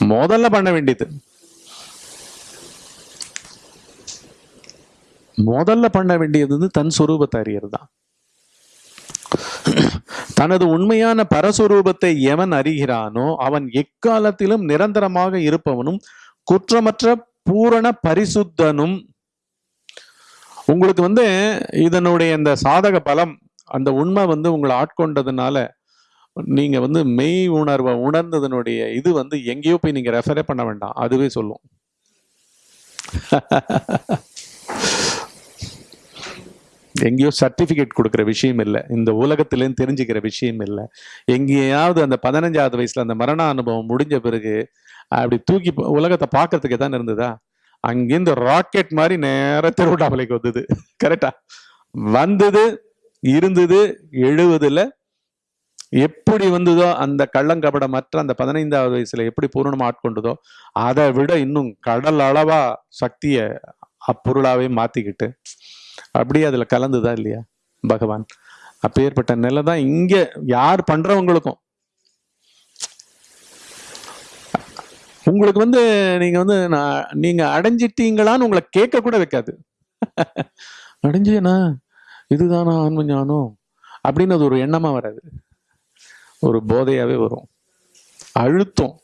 முதல்ல பண்ண வேண்டியது. முதல்ல பண்ண வேண்டியது வந்து தன் சுரூபத்தை அறியறது? தான் தனது உண்மையான பரஸ்வரூபத்தை எவன் அறிகிறானோ அவன் எக்காலத்திலும் நிரந்தரமாக இருப்பவனும் குற்றமற்ற பூரண பரிசுத்தனும். உங்களுக்கு வந்து இதனுடைய இந்த சாதக பலம் அந்த உண்மை வந்து உங்களை ஆட்கொண்டதுனால நீங்கள் வந்து மெய் உணர்வை உணர்ந்ததனுடைய இது வந்து எங்கேயோ போய் நீங்கள் ரெஃபரே பண்ண வேண்டாம். அதுவே சொல்லும். எங்கேயோ சர்டிஃபிகேட் கொடுக்குற விஷயம் இல்லை. இந்த உலகத்திலேருந்து தெரிஞ்சுக்கிற விஷயம் இல்லை. எங்கேயாவது அந்த பதினஞ்சாவது வயசில் அந்த மரண அனுபவம் முடிஞ்ச பிறகு அப்படி தூக்கி உலகத்தை பார்க்கறதுக்கு தான் இருந்ததா? அங்கேருந்து ராக்கெட் மாதிரி நேர திருவிழாமலைக்கு வந்தது. கரெக்டா வந்தது இருந்தது எழுவதில் எப்படி வந்ததோ அந்த கள்ளங்கபடமற்ற அந்த பதினைந்தாவது வயசுல எப்படி பூரணமா ஆட்கொண்டதோ அதை விட இன்னும் கடல் அளவா சக்தியை அப்பொருளாவே மாத்திக்கிட்டு அப்படியே அதுல கலந்துதா இல்லையா பகவான்? அப்பேற்பட்ட நிலை தான் இங்க யார் பண்றவங்களுக்கும். உங்களுக்கு வந்து நீங்க வந்து நான் நீங்க அடைஞ்சிட்டீங்களான்னு உங்களை கேட்க கூட வைக்காது. அடைஞ்சேனா? இதுதானா ஆன்ம ஞானம்? அப்படின்னு அது ஒரு எண்ணமா வராது. ஒரு போதையாவே வரும். அழுத்தம்.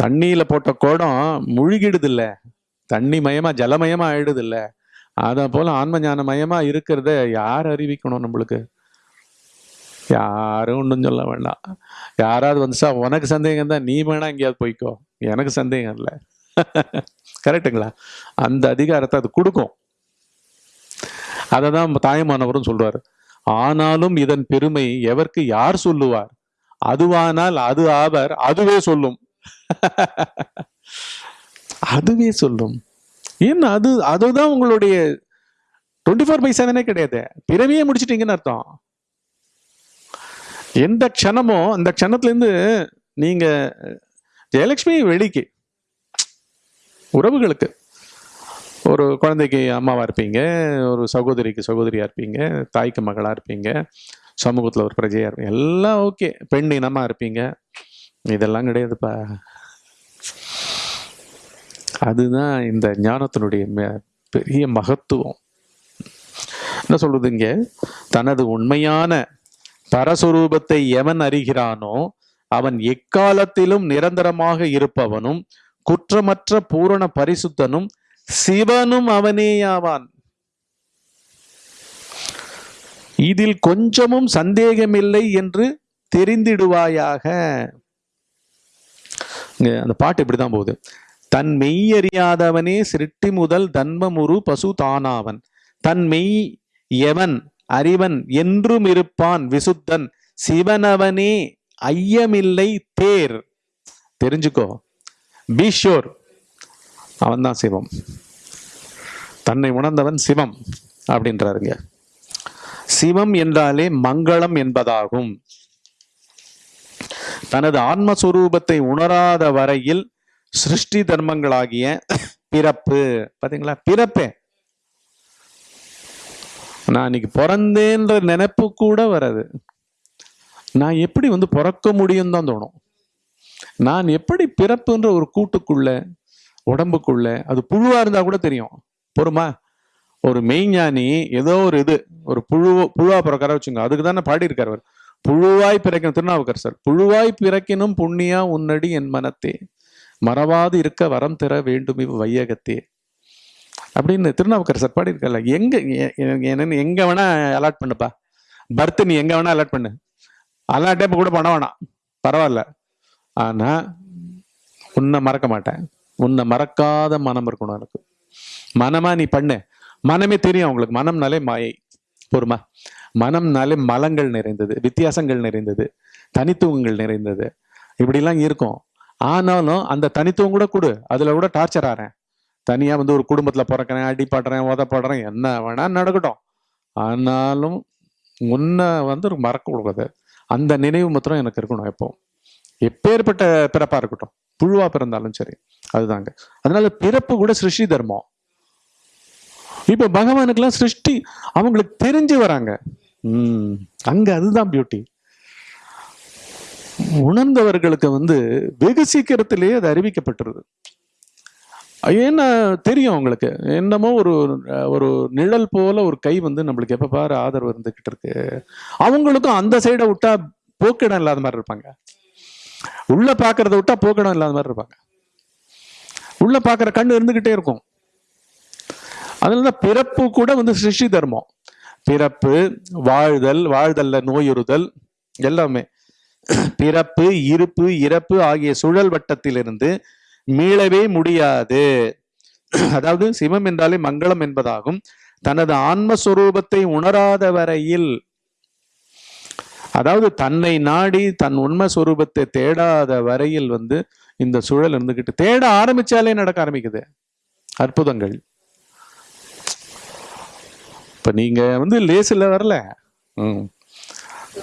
தண்ணியில போட்ட குடம் முழுகிடுது இல்ல தண்ணி மயமா ஜலமயமா ஆயிடுது இல்ல அத போல ஆன்ம ஞான மயமா இருக்கிறத யார் அறிவிக்கணும் நம்மளுக்கு? யாரும் ஒன்றும் சொல்ல வேண்டாம். யாராவது வந்துச்சா உனக்கு சந்தேகம் தான் நீ வேணா எங்கேயாவது போய்க்கோ. எனக்கு சந்தேகம் இல்லை. கரெக்டுங்களா அந்த அதிகாரத்தை அது கொடுக்கும். அதை தான் தாயமானவரும் சொல்றாரு. ஆனாலும் இதன் பெருமை எவர்க்கு யார் சொல்லுவார்? அதுவானால் அது ஆவர் அதுவே சொல்லும். அதுவே சொல்லும். ஏன்னா அது அதுதான் உங்களுடைய டுவெண்ட்டி ஃபோர் பை செவனே கிடையாது. பிறவியே முடிச்சிட்டீங்கன்னு அர்த்தம். எந்த க்ஷணமோ அந்த க்ஷணத்துலேருந்து நீங்கள் ஜெயலக்ஷ்மி ஜெயலட்சுமி வெளிக்கு உறவுகளுக்கு. ஒரு குழந்தைக்கு அம்மாவாக இருப்பீங்க ஒரு சகோதரிக்கு சகோதரியாக இருப்பீங்க தாய்க்கு மகளாக இருப்பீங்க சமூகத்தில் ஒரு பிரஜையாக இருப்பீங்க எல்லாம் ஓகே. பெண் இனமாக இருப்பீங்க. இதெல்லாம் கிடையாதுப்பா. அதுதான் இந்த ஞானத்தினுடைய ம- பெரிய மகத்துவம். என்ன சொல்றதுங்க தனது உண்மையான பரஸ்வரூபத்தை எவன் அறிகிறானோ அவன் எக்காலத்திலும் நிரந்தரமாக இருப்பவனும் குற்றமற்ற பூரண பரிசுத்தனும் சிவனும் அவனேயாவான். இதில் கொஞ்சமும் சந்தேகமில்லை என்று தெரிந்திடுவாயாக. அந்த பாட்டு இப்படிதான் போகுது. தன் மெய் அறியாதவனே சிருட்டி முதல் தன்மமுரு பசு தானாவன். தன் மெய் எவன் அறிவன் என்றும் இருப்பான் விசுத்தன். சிவனவனே ஐயமில்லை தேர். தெரிஞ்சுக்கோ. பீஷோர். அவன்தான் சிவம். தன்னை உணர்ந்தவன் சிவம் அப்படின்றாருங்க. சிவம் என்றாலே மங்களம் என்பதாகும். தனது ஆன்மஸ்வரூபத்தை உணராத வரையில் சிருஷ்டி தர்மங்களாகிய பிறப்பு. பாத்தீங்களா? பிறப்பே. நான் இன்னைக்கு பிறந்தேன்ற நினைப்பு கூட வராது. நான் எப்படி வந்து பிறக்க முடியும் தான் தோணும். நான் எப்படி பிறப்புன்ற ஒரு கூட்டுக்குள்ள உடம்புக்குள்ள அது புழுவா இருந்தா கூட தெரியும். பொறுமா? ஒரு மெய்ஞானி ஏதோ ஒரு இது ஒரு புழு புழுவா பிறக்கார வச்சுங்க. அதுக்கு தானே பாடியிருக்கார் அவர். புழுவாய் பிறக்கணும் திருநாவுக்கர் சார் புழுவாய் பிறக்கினும் புண்ணியா உன்னடி என் மனத்தே. மறவாது இருக்க வரம் தர வேண்டும் இவ் வையகத்தே. அப்படின்னு திருநாவுக்கர் சார் பாடியிருக்கல எங்க என்னன்னு எங்க வேணா அலாட் பண்ணுப்பா. பர்த் நீ எங்க வேணா அலாட் பண்ணு. அலாட்டே இப்ப கூட பண்ண வேணாம். பரவாயில்ல. ஆனா உன்னை மறக்க மாட்டேன். உன்னை மறக்காத மனம் இருக்கணும் எனக்கு. மனமா நீ பண்ணு. மனமே தெரியும் அவங்களுக்கு. மனம்னாலே மாயை பொறுமா? மனம்னாலே மலங்கள் நிறைந்தது வித்தியாசங்கள் நிறைந்தது தனித்துவங்கள் நிறைந்தது. இப்படிலாம் இருக்கும். ஆனாலும் அந்த தனித்துவம் கூட கொடு. அதுல கூட டார்ச்சர் ஆறேன். தனியா வந்து ஒரு குடும்பத்துல பிறக்கிறேன் அடிப்படுறேன் உதப்படுறேன் என்ன வேணா நடக்கட்டும். ஆனாலும் உன்னை வந்து மறக்க கூடாது அந்த நினைவு மாத்திரம் எனக்கு இருக்கணும் எப்போ எப்பேற்பட்ட பிறப்பா இருக்கட்டும். புழுவா பிறந்தாலும் சரி. அதுதாங்க. அதனால பிறப்பு கூட சிருஷ்டி தர்மம். இப்போ பகவானுக்கெல்லாம் சிருஷ்டி. அவங்களுக்கு தெரிஞ்சு வராங்க. உம் அங்க அதுதான் பியூட்டி உணர்ந்தவர்களுக்கு வந்து வெகு சீக்கிரத்திலேயே அது அறிவிக்கப்பட்டுருது. ஏன்னா தெரியும் அவங்களுக்கு. என்னமோ ஒரு ஒரு நிழல் போல ஒரு கை வந்து நம்மளுக்கு எப்போ பாரு ஆதரவு இருந்துகிட்டு இருக்கு. அவங்களுக்கும் அந்த சைடை விட்டா போக்கிடம் இல்லாத மாதிரி இருப்பாங்க. உள்ள பாக்குறத விட்டா போக்கிடம் இல்லாத மாதிரி இருப்பாங்க. உள்ள பாக்குற கண்ணு இருந்துகிட்டே இருக்கும். அதனாலதான் பிறப்பு கூட வந்து சிருஷ்டி தர்மம். பிறப்பு வாழ்தல் வாழ்தல்ல நோயுறுதல் எல்லாமே. பிறப்பு இருப்பு இறப்பு ஆகிய சுழல் வட்டத்திலிருந்து மீளவே முடியாது. அதாவது சிவம் என்றாலே மங்களம் என்பதாகும். தனது ஆன்மஸ்வரூபத்தை உணராத வரையில் அதாவது தன்னை நாடி தன் உண்மை சுரூபத்தை தேடாத வரையில் வந்து இந்த சுழல் இருந்துகிட்டு தேட ஆரம்பிச்சாலே நடக்க ஆரம்பிக்குது. அற்புதங்கள். இப்போ நீங்கள் வந்து லேசில் வரல. ம்.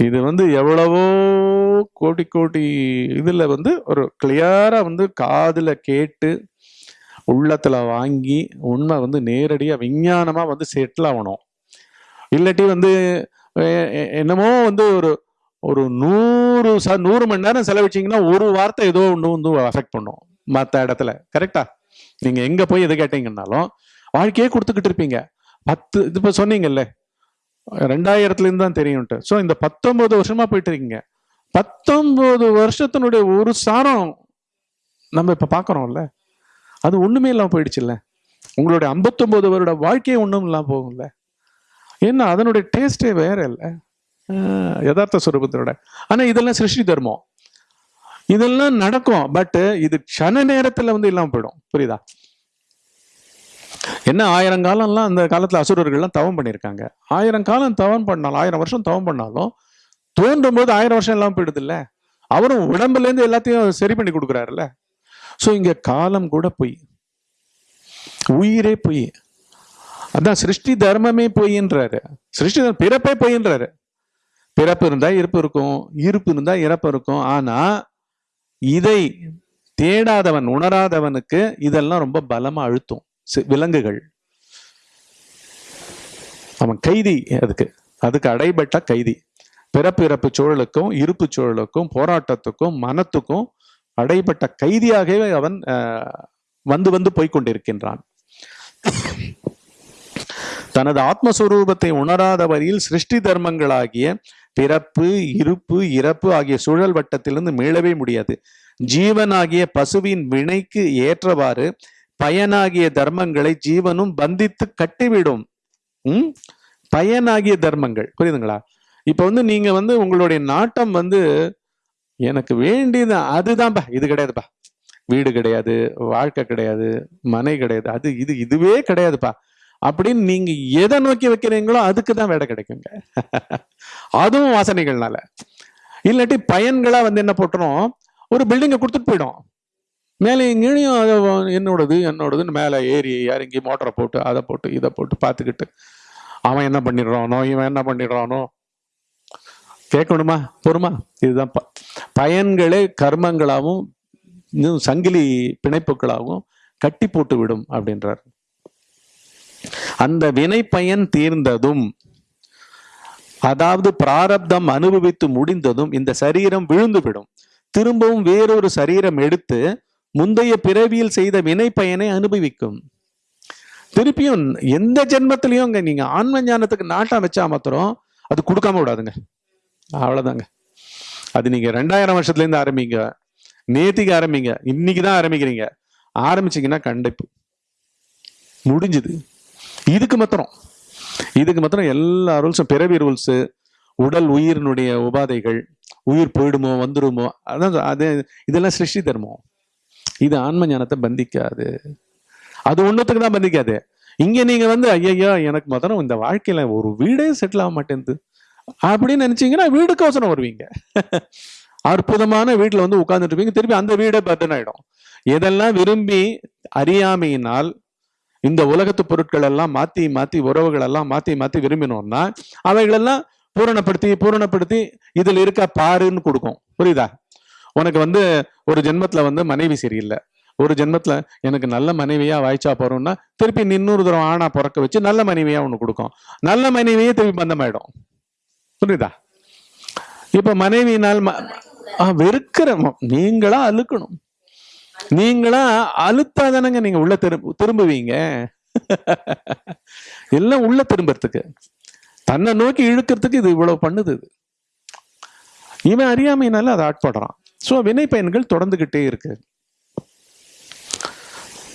இது வந்து எவ்வளவோ கோடி கோடி இதில் வந்து ஒரு கிளியராக வந்து காதில் கேட்டு உள்ளத்தில் வாங்கி உண்மை வந்து நேரடியாக விஞ்ஞானமாக வந்து செட்டில் ஆகணும். இல்லாட்டி வந்து என்னமோ வந்து ஒரு ஒரு நூறு ச நூறு மணி நேரம் செலவிச்சிங்கன்னா ஒரு வார்த்தை ஏதோ ஒன்று வந்து அஃபெக்ட் பண்ணும் மற்ற இடத்துல. கரெக்டா நீங்கள் எங்கே போய் எது கேட்டீங்கன்னாலும் வாழ்க்கையே கொடுத்துக்கிட்டு இருப்பீங்க. பத்து இது இப்போ சொன்னீங்கல்ல. ரெண்டாயிரத்துலேருந்து தான் தெரியும்ட்டு. ஸோ இந்த பத்தொம்போது வருஷமா போயிட்டு இருக்கீங்க பத்தொம்போது வருஷத்தினுடைய ஒரு சாரம் நம்ம இப்போ பார்க்குறோம்ல அது ஒன்றுமே இல்லாமல் போயிடுச்சுல்ல. உங்களுடைய 59 வருட வாழ்க்கையே ஒன்றும் இல்லாமல் போகும்ல. என்ன அதனுடைய டேஸ்டே வேற இல்லை. யதார்த்த சுரூபத்தோட. ஆனால் இதெல்லாம் சிருஷ்டி தர்மம். இதெல்லாம் நடக்கும் பட்டு இது க்ஷண நேரத்தில் வந்து இல்லாமல் போயிடும். புரியுதா? என்ன ஆயிரம் காலம்லாம் அந்த காலத்தில் அசுரர்கள்லாம் தவம் பண்ணியிருக்காங்க ஆயிரம் காலம் தவம் பண்ணாலும் ஆயிரம் வருஷம் தவம் பண்ணாலும் தோன்றும் போது ஆயிரம் வருஷம் எல்லாம் போயிடுதுல்ல? அவரும் உடம்புலேருந்து எல்லாத்தையும் சரி பண்ணி கொடுக்குறாருல்ல? ஸோ இங்கே காலம் கூட பொய். உயிரே பொய். அதான் சிருஷ்டி தர்மமே பொய்ன்றாரு. சிருஷ்டி தர்மம் பிறப்பே பொய்ன்றாரு. பிறப்பு இருந்தால் இருப்பு இருக்கும் இருப்பு இருந்தால் இறப்பு இருக்கும். ஆனால் இதை தேடாதவன் உணராதவனுக்கு இதெல்லாம் ரொம்ப பலமாக அழுத்தும். விலங்குகள். அவன் கைதி அதுக்கு. அதுக்கு அடைபட்ட கைதி. பிறப்பு இறப்பு சூழலுக்கும் இருப்பு சூழலுக்கும் போராட்டத்துக்கும் மனத்துக்கும் அடைபட்ட கைதியாகவே அவன் வந்து வந்து போய்க்கொண்டிருக்கின்றான். தனது ஆத்மஸ்வரூபத்தை உணராத வரையில் சிருஷ்டி தர்மங்களாகிய பிறப்பு இருப்பு இறப்பு ஆகிய சூழல் வட்டத்திலிருந்து மீளவே முடியாது. ஜீவனாகிய பசுவின் வினைக்கு ஏற்றவாறு பயனாகிய தர்மங்களை ஜீவனும் பந்தித்து கட்டிவிடும். ம்? பயனாகிய தர்மங்கள். புரியுதுங்களா? இப்ப வந்து நீங்க வந்து உங்களுடைய நாட்டம் வந்து எனக்கு வேண்டியது அதுதான்ப்பா இது கிடையாதுப்பா. வீடு கிடையாது வாழ்க்கை கிடையாது மனை கிடையாது அது இது இதுவே கிடையாதுப்பா. அப்படின்னு நீங்க எதை நோக்கி வைக்கிறீங்களோ அதுக்கு தான் வேலை கிடைக்குங்க. அதுவும் வாசனைகள்னால. இல்லாட்டி பயன்களா வந்து என்ன போட்டுரும்? ஒரு பில்டிங்கை கொடுத்துட்டு போயிடும். மேலே எங்கேயும் அதை என்னோடது என்னோடதுன்னு மேலே ஏறி இறங்கி மோட்டரை போட்டு அதை போட்டு இதை போட்டு பார்த்துக்கிட்டு அவன் என்ன பண்ணிடுறானோ இவன் என்ன பண்ணிடுறானோ. கேட்கணுமா? பொறுமா? இதுதான் ப- பயன்களே கர்மங்களாகவும் இன்னும் சங்கிலி பிணைப்புகளாகவும் கட்டி போட்டு விடும் அப்படின்றார். அந்த வினை பயன் தீர்ந்ததும் அதாவது பிராரப்தம் அனுபவித்து முடிந்ததும் இந்த சரீரம் விழுந்துவிடும். திரும்பவும் வேறொரு சரீரம் எடுத்து முந்தைய பிறவியில் செய்த வினை பயனை அனுபவிக்கும். திருப்பியும் எந்த ஜென்மத்திலையும் அங்க நீங்க ஆன்ம ஞானத்துக்கு நாட்டம் வச்சா மாத்திரம் அது கொடுக்காம விடாதுங்க. அவ்வளவுதாங்க. அது நீங்க ரெண்டாயிரம் வருஷத்துலேருந்து ஆரம்பிங்க. நேத்திக்கு ஆரம்பிங்க. இன்னைக்கு தான் ஆரம்பிக்கிறீங்க. ஆரம்பிச்சீங்கன்னா கண்டிப்பு. முடிஞ்சுது. இதுக்கு மாத்திரம். இதுக்கு மாத்திரம் எல்லா ரூல்ஸும் பிறவி ரூல்ஸு உடல் உயிரினுடைய உபாதைகள் உயிர் போயிடுமோ வந்துடுமோ அதான் அது இதெல்லாம் சிருஷ்டி தர்மம். இது ஆன்ம ஞானத்தை பந்திக்காது. அது ஒன்றுத்துக்கு தான் பந்திக்காது. இங்கே நீங்கள் வந்து ஐயையோ எனக்கு முதல்ல இந்த வாழ்க்கையில் ஒரு வீடே செட்டில் ஆக மாட்டேங்குது அப்படின்னு நினைச்சீங்கன்னா வீடுக்கோசரம் வருவீங்க. அற்புதமான வீட்டில் வந்து உட்காந்துட்டு திருப்பி அந்த வீடே பர்டன் எதெல்லாம் விரும்பி அறியாமையினால் இந்த உலகத்து பொருட்கள் எல்லாம் மாற்றி மாற்றி உறவுகள் எல்லாம் மாற்றி மாற்றி விரும்பினோம்னா அவைகளெல்லாம் பூரணப்படுத்தி பூரணப்படுத்தி இதில் இருக்க பாருன்னு கொடுக்கும். புரியுதா? உனக்கு வந்து ஒரு ஜென்மத்துல வந்து மனைவி சரியில்லை. ஒரு ஜென்மத்துல எனக்கு நல்ல மனைவியா வாய்ச்சா போறோம்னா திருப்பி இன்னொரு தூரம் ஆணா பிறக்க வச்சு நல்ல மனைவியா ஒன்று கொடுக்கும். நல்ல மனைவியே திருப்பி பந்தமாயிடும். புரியுதா? இப்ப மனைவினால் ம- வெறுக்கிற நீங்களா அழுக்கணும். நீங்களா அழுத்தாதானங்க நீங்க உள்ள திரும்ப திரும்புவீங்க. எல்லாம் உள்ள திரும்புறதுக்கு. தன்னை நோக்கி இழுக்கிறதுக்கு இது இவ்வளவு பண்ணுது இது. இவன் அறியாமையினால அதை ஆட்படுறான். ஸோ வினை பயன்கள் தொடர்ந்துகிட்டே இருக்கு.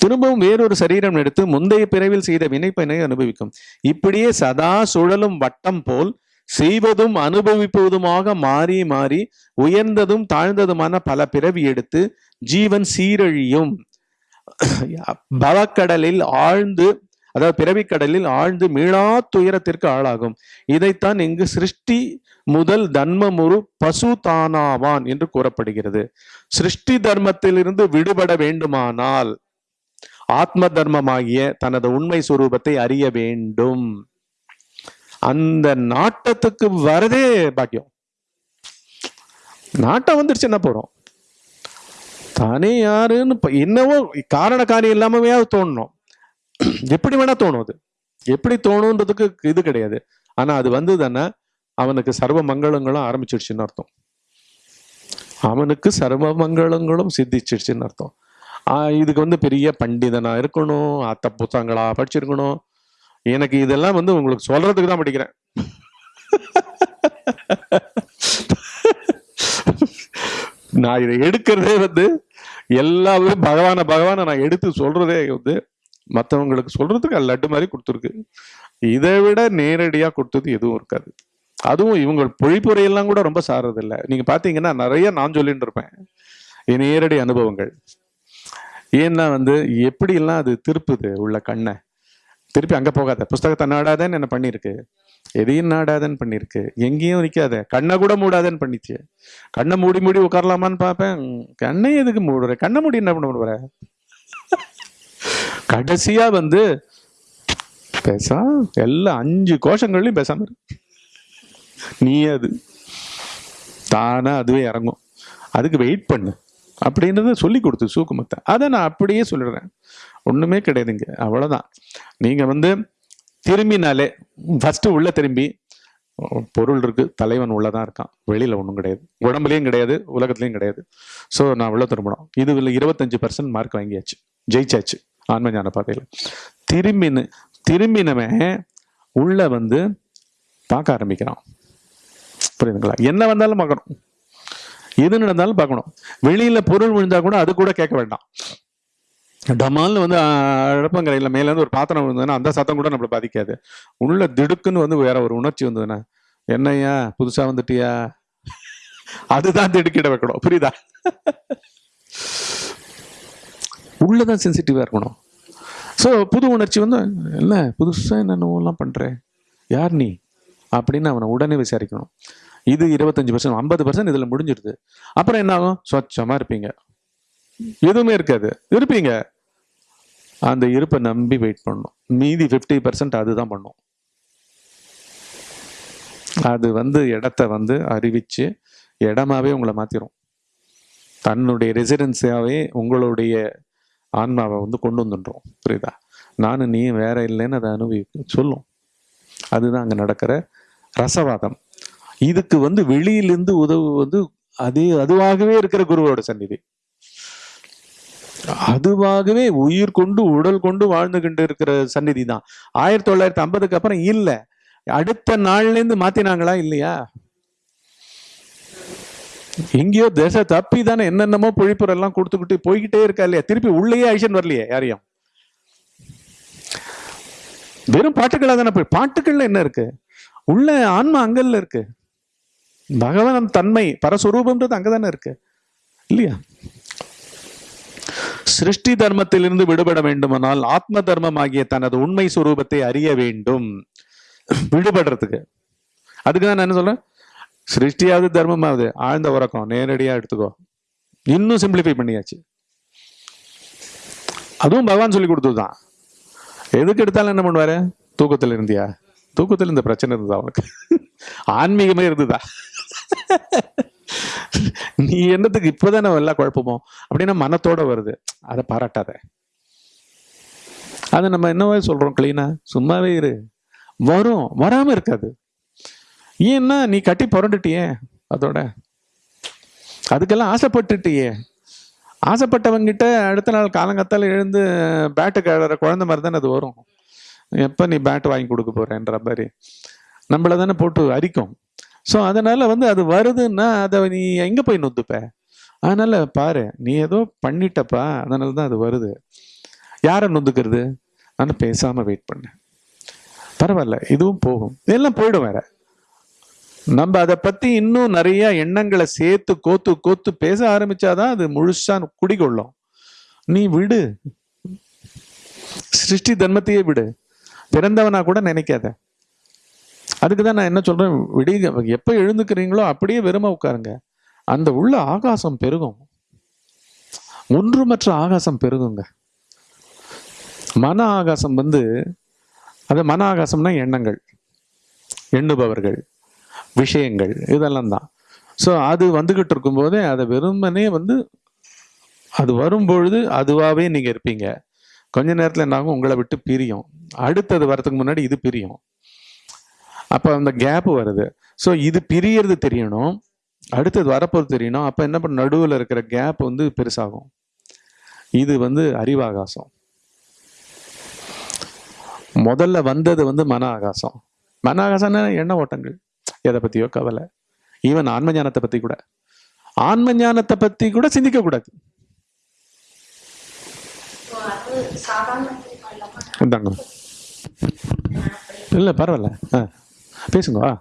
திரும்பவும் வேறொரு சரீரம் எடுத்து முந்தைய பிறவில் செய்த வினைப்பயனை அனுபவிக்கும். இப்படியே சதா சுழலும் வட்டம் போல் செய்வதும் அனுபவிப்பதுமாக மாறி மாறி உயர்ந்ததும் தாழ்ந்ததுமான பல பிறவி எடுத்து ஜீவன் சீரழியும். பவக்கடலில் ஆழ்ந்து அதாவது பிறவிக்கடலில் ஆழ்ந்து மீளா துயரத்திற்கு ஆளாகும். இதைத்தான் இங்கு சிருஷ்டி முதல் தன்மமுறு பசு தானாவான் என்று கூறப்படுகிறது. சிருஷ்டி தர்மத்திலிருந்து விடுபட வேண்டுமானால் ஆத்ம தர்மமாகிய தனது உண்மை சுரூபத்தை அறிய வேண்டும். அந்த நாட்டத்துக்கு வரதே பாக்கியம். நாட்டம் வந்துருச்சு என்ன போறோம்? தானே யாருன்னு என்னவோ காரண காரியம் இல்லாமவே தோணணும் எப்படி வேணா தோணும் அது. எப்படி தோணுன்றதுக்கு இது கிடையாது. ஆனா அது வந்ததுன்னா அவனுக்கு சர்வ மங்களங்களும் ஆரம்பிச்சிடுச்சுன்னு அர்த்தம். அவனுக்கு சர்வ மங்களங்களும் சித்திச்சிடுச்சுன்னு அர்த்தம். இதுக்கு வந்து பெரிய பண்டிதனா இருக்கணும் அத்த புத்தகங்களா படிச்சிருக்கணும். எனக்கு இதெல்லாம் வந்து உங்களுக்கு சொல்றதுக்கு தான் படிக்கிறேன். நான் இதை எடுக்கிறதே வந்து எல்லாமே பகவான பகவானை நான் எடுத்து சொல்றதே வந்து மற்றவங்களுக்கு சொல்றதுக்கு லட்டு மாதிரி கொடுத்துருக்கு. இதை விட நேரடியாக கொடுத்தது எதுவும் இருக்காது. அதுவும் இவங்க பொழிப்புரையெல்லாம் கூட ரொம்ப சாரதில்லை. நீங்க பாத்தீங்கன்னா நிறைய நான் சொல்லிட்டு இருப்பேன். என் நேரடி அனுபவங்கள். ஏன்னா வந்து எப்படிலாம் அது திருப்புது உள்ள கண்ணை. திருப்பி அங்கே போகாத. புஸ்தகத்தை நாடாதேன்னு என்ன பண்ணியிருக்கு? எதையும் நாடாதேன்னு பண்ணியிருக்கு. எங்கேயும் நிற்காத கண்ணை கூட மூடாதேன்னு பண்ணிச்சு. கண்ணை மூடி மூடி உட்காரலாமான்னு பார்ப்பேன் கண்ணை எதுக்கு மூடுற? கண்ணை மூடி என்ன பண்ண போற கடைசியா வந்து பேசா எல்லா அஞ்சு கோஷங்கள்லையும் பேசாம இருக்கு நீ அது. தானா அதுவே இறங்கும். அதுக்கு வெயிட் பண்ணு. அப்படின்றத சொல்லி கொடுத்து சூக்குமத்தை. அதை நான் அப்படியே சொல்லிடுறேன். ஒண்ணுமே கிடையாதுங்க. அவ்வளவுதான். நீங்க வந்து திரும்பினாலே ஃபர்ஸ்ட் உள்ள திரும்பி பொருள் இருக்கு தலைவன் உள்ளதான் இருக்கான். வெளியில ஒன்றும் கிடையாது. உடம்புலயும் கிடையாது உலகத்துலையும் கிடையாது. ஸோ நான் உள்ள திரும்பணும். இது இருபத்தஞ்சு பர்சன்ட் மார்க் வாங்கியாச்சு. ஜெயிச்சாச்சு. ஆன்மஞான பாதையில் திரும்பினு திரும்பின திரும்பினவன் உள்ள வந்து பார்க்க ஆரம்பிக்கிறான். புரியுதுங்களா? என்ன வந்தாலும் பார்க்கணும். எது நடந்தாலும் பார்க்கணும். வெளியில பொருள் விழுந்தா கூட அது கூட கேட்க வேண்டாம். டமால்னு வந்து அழப்பங்கரையில் மேலேருந்து ஒரு பாத்திரம் விழுந்ததுன்னா அந்த சத்தம் கூட நம்மளை பாதிக்காது. உள்ள திடுக்குன்னு வந்து வேற ஒரு உணர்ச்சி வந்ததுன்னா என்னய்யா புதுசா வந்துட்டியா? அதுதான் திடுக்கிட வைக்கணும். புரியுதா? உள்ளே தான் சென்சிட்டிவாக இருக்கணும். ஸோ புது உணர்ச்சி வந்து இல்லை புதுசா என்னென்னலாம் பண்ணுறேன் யார் நீ? அப்படின்னு அவனை உடனே விசாரிக்கணும். இது இருபத்தஞ்சி பர்சன்ட் ஐம்பது பர்சன்ட் இதில் முடிஞ்சிடுது அப்புறம் என்ன ஆகும்? சொச்சமாக இருப்பீங்க. எதுவுமே இருக்காது. இருப்பீங்க. அந்த இருப்பை நம்பி வெயிட் பண்ணணும். மீதி ஃபிஃப்டி பர்சன்ட் அதுதான் பண்ணும். அது வந்து இடத்த வந்து அறிவிச்சு இடமாவே உங்களை மாத்திரும். தன்னுடைய ரெசிடென்சியாவே உங்களுடைய ஆன்மாவை வந்து கொண்டு வந்துன்றோம். புரியுதா? நானும் நீ வேற இல்லைன்னு அதை அனுபவி சொல்லும். அதுதான் அங்க நடக்கிற ரசவாதம். இதுக்கு வந்து வெளியிலிருந்து உதவு வந்து அதே அதுவாகவே இருக்கிற குருவோட சந்நிதி. அதுவாகவே உயிர் கொண்டு உடல் கொண்டு வாழ்ந்துகிட்டு இருக்கிற சந்நிதி தான். ஆயிரத்தி தொள்ளாயிரத்தி ஐம்பதுக்கு அப்புறம் இல்ல. அடுத்த நாள்ல இருந்து மாத்தினாங்களா இல்லையா? எங்கேயோ தேச தப்பி தானே என்னென்னமோ பொழிப்புற எல்லாம் கொடுத்துக்கிட்டு போய்கிட்டே இருக்கா இல்லையா? திருப்பி உள்ளேயே ஐஷன் வரலையே யாரையும்? வெறும் பாட்டுக்களாக தானே போய் பாட்டுக்கள்ல என்ன இருக்கு? உள்ள ஆன்மா அங்கல்ல இருக்கு. பகவான் தன்மை பரஸ்வரூபம்ன்றது அங்கதானே இருக்கு. இல்லையா? சிருஷ்டி தர்மத்திலிருந்து விடுபட வேண்டுமானால் ஆத்ம தர்மம் ஆகிய தனது உண்மை சுரூபத்தை அறிய வேண்டும். விடுபடுறதுக்கு. அதுக்கு தான் நான் என்ன சொல்றேன்? சிருஷ்டியாவது தர்மமாவது ஆழ்ந்த உறக்கம் நேரடியா எடுத்துக்கோ. இன்னும் சிம்பிளிஃபை பண்ணியாச்சு. அதுவும் பகவான் சொல்லி கொடுத்ததுதான். எதுக்கு எடுத்தாலும் என்ன பண்ணுவாரு? தூக்கத்துல இருந்தியா? தூக்கத்துல இந்த பிரச்சனை இருந்ததா அவனுக்கு ஆன்மீகமே இருந்ததா? நீ என்னத்துக்கு இப்பதானே எல்லா குழப்பமோ? அப்படின்னா மனத்தோட வருது. அதை பாராட்டாத. அதை நம்ம என்னவா சொல்றோம் கிளீனா சும்மாவே இரு. வரும். வராம இருக்காது. ஏன்னா நீ கட்டி புரண்டுட்டியே அதோட. அதுக்கெல்லாம் ஆசைப்பட்டுட்டியே. ஆசைப்பட்டவங்கிட்ட அடுத்த நாள் காலங்கத்தால் எழுந்து பேட்டு கிழற குழந்தை மாதிரி தானே அது வரும். எப்போ நீ பேட் வாங்கி கொடுக்க போறேன்ற மாதிரி. நம்மள தானே போட்டு அரிக்கும். ஸோ அதனால வந்து அது வருதுன்னா அதை நீ எங்கே போய் நொந்துப்ப? அதனால பாரு நீ ஏதோ பண்ணிட்டப்பா அதனால தான் அது வருது. யாரை நொந்துக்கிறது? நான் பேசாமல் வெயிட் பண்ணேன் பரவாயில்ல இதுவும் போகும். இதெல்லாம் போயிடும் வேற. நம்ம அதை பத்தி இன்னும் நிறைய எண்ணங்களை சேர்த்து கோத்து கோத்து பேச ஆரம்பிச்சாதான் அது முழுசா குடிகொள்ளும். நீ விடு. சிருஷ்டி தர்மத்தையே விடு. பிறந்தவனா கூட நினைக்காத. அதுக்கு தான் நான் என்ன சொல்றேன்? விடிய எப்ப எழுந்துக்கிறீங்களோ அப்படியே வெறும உட்காருங்க. அந்த உள்ள ஆகாசம் பெருகும். ஒன்றுமற்ற ஆகாசம் பெருகுங்க. மன ஆகாசம் வந்து அது மன ஆகாசம்னா எண்ணங்கள். எண்ணுபவர்கள். விஷயங்கள் இதெல்லாம் தான் ஸோ அது வந்துகிட்டு இருக்கும்போதே அதை வெறுமனே வந்து அது வரும்பொழுது அதுவாகவே நீங்கள் இருப்பீங்க. கொஞ்ச நேரத்தில் என்னாகும் உங்களை விட்டு பிரியும். அடுத்தது வரதுக்கு முன்னாடி இது பிரியும். அப்போ அந்த கேப் வருது. ஸோ இது பிரியறது தெரியணும். அடுத்தது வரப்போகிறது தெரியணும். அப்போ என்ன பண்ண நடுவில் இருக்கிற கேப் வந்து பெருசாகும். இது வந்து அறிவாகாசம். முதல்ல வந்தது வந்து மன ஆகாசம். மன ஆகாசம்னா எண்ண ஓட்டங்கள்? எதை பத்தியோ கவலை. ஈவன் ஆன்ம ஞானத்தை பத்தி கூட. ஆன்ம ஞானத்தை பத்தி கூட சிந்திக்க கூடாது. இந்தாங்க. இல்ல பரவாயில்ல. ஆ பேசுங்க.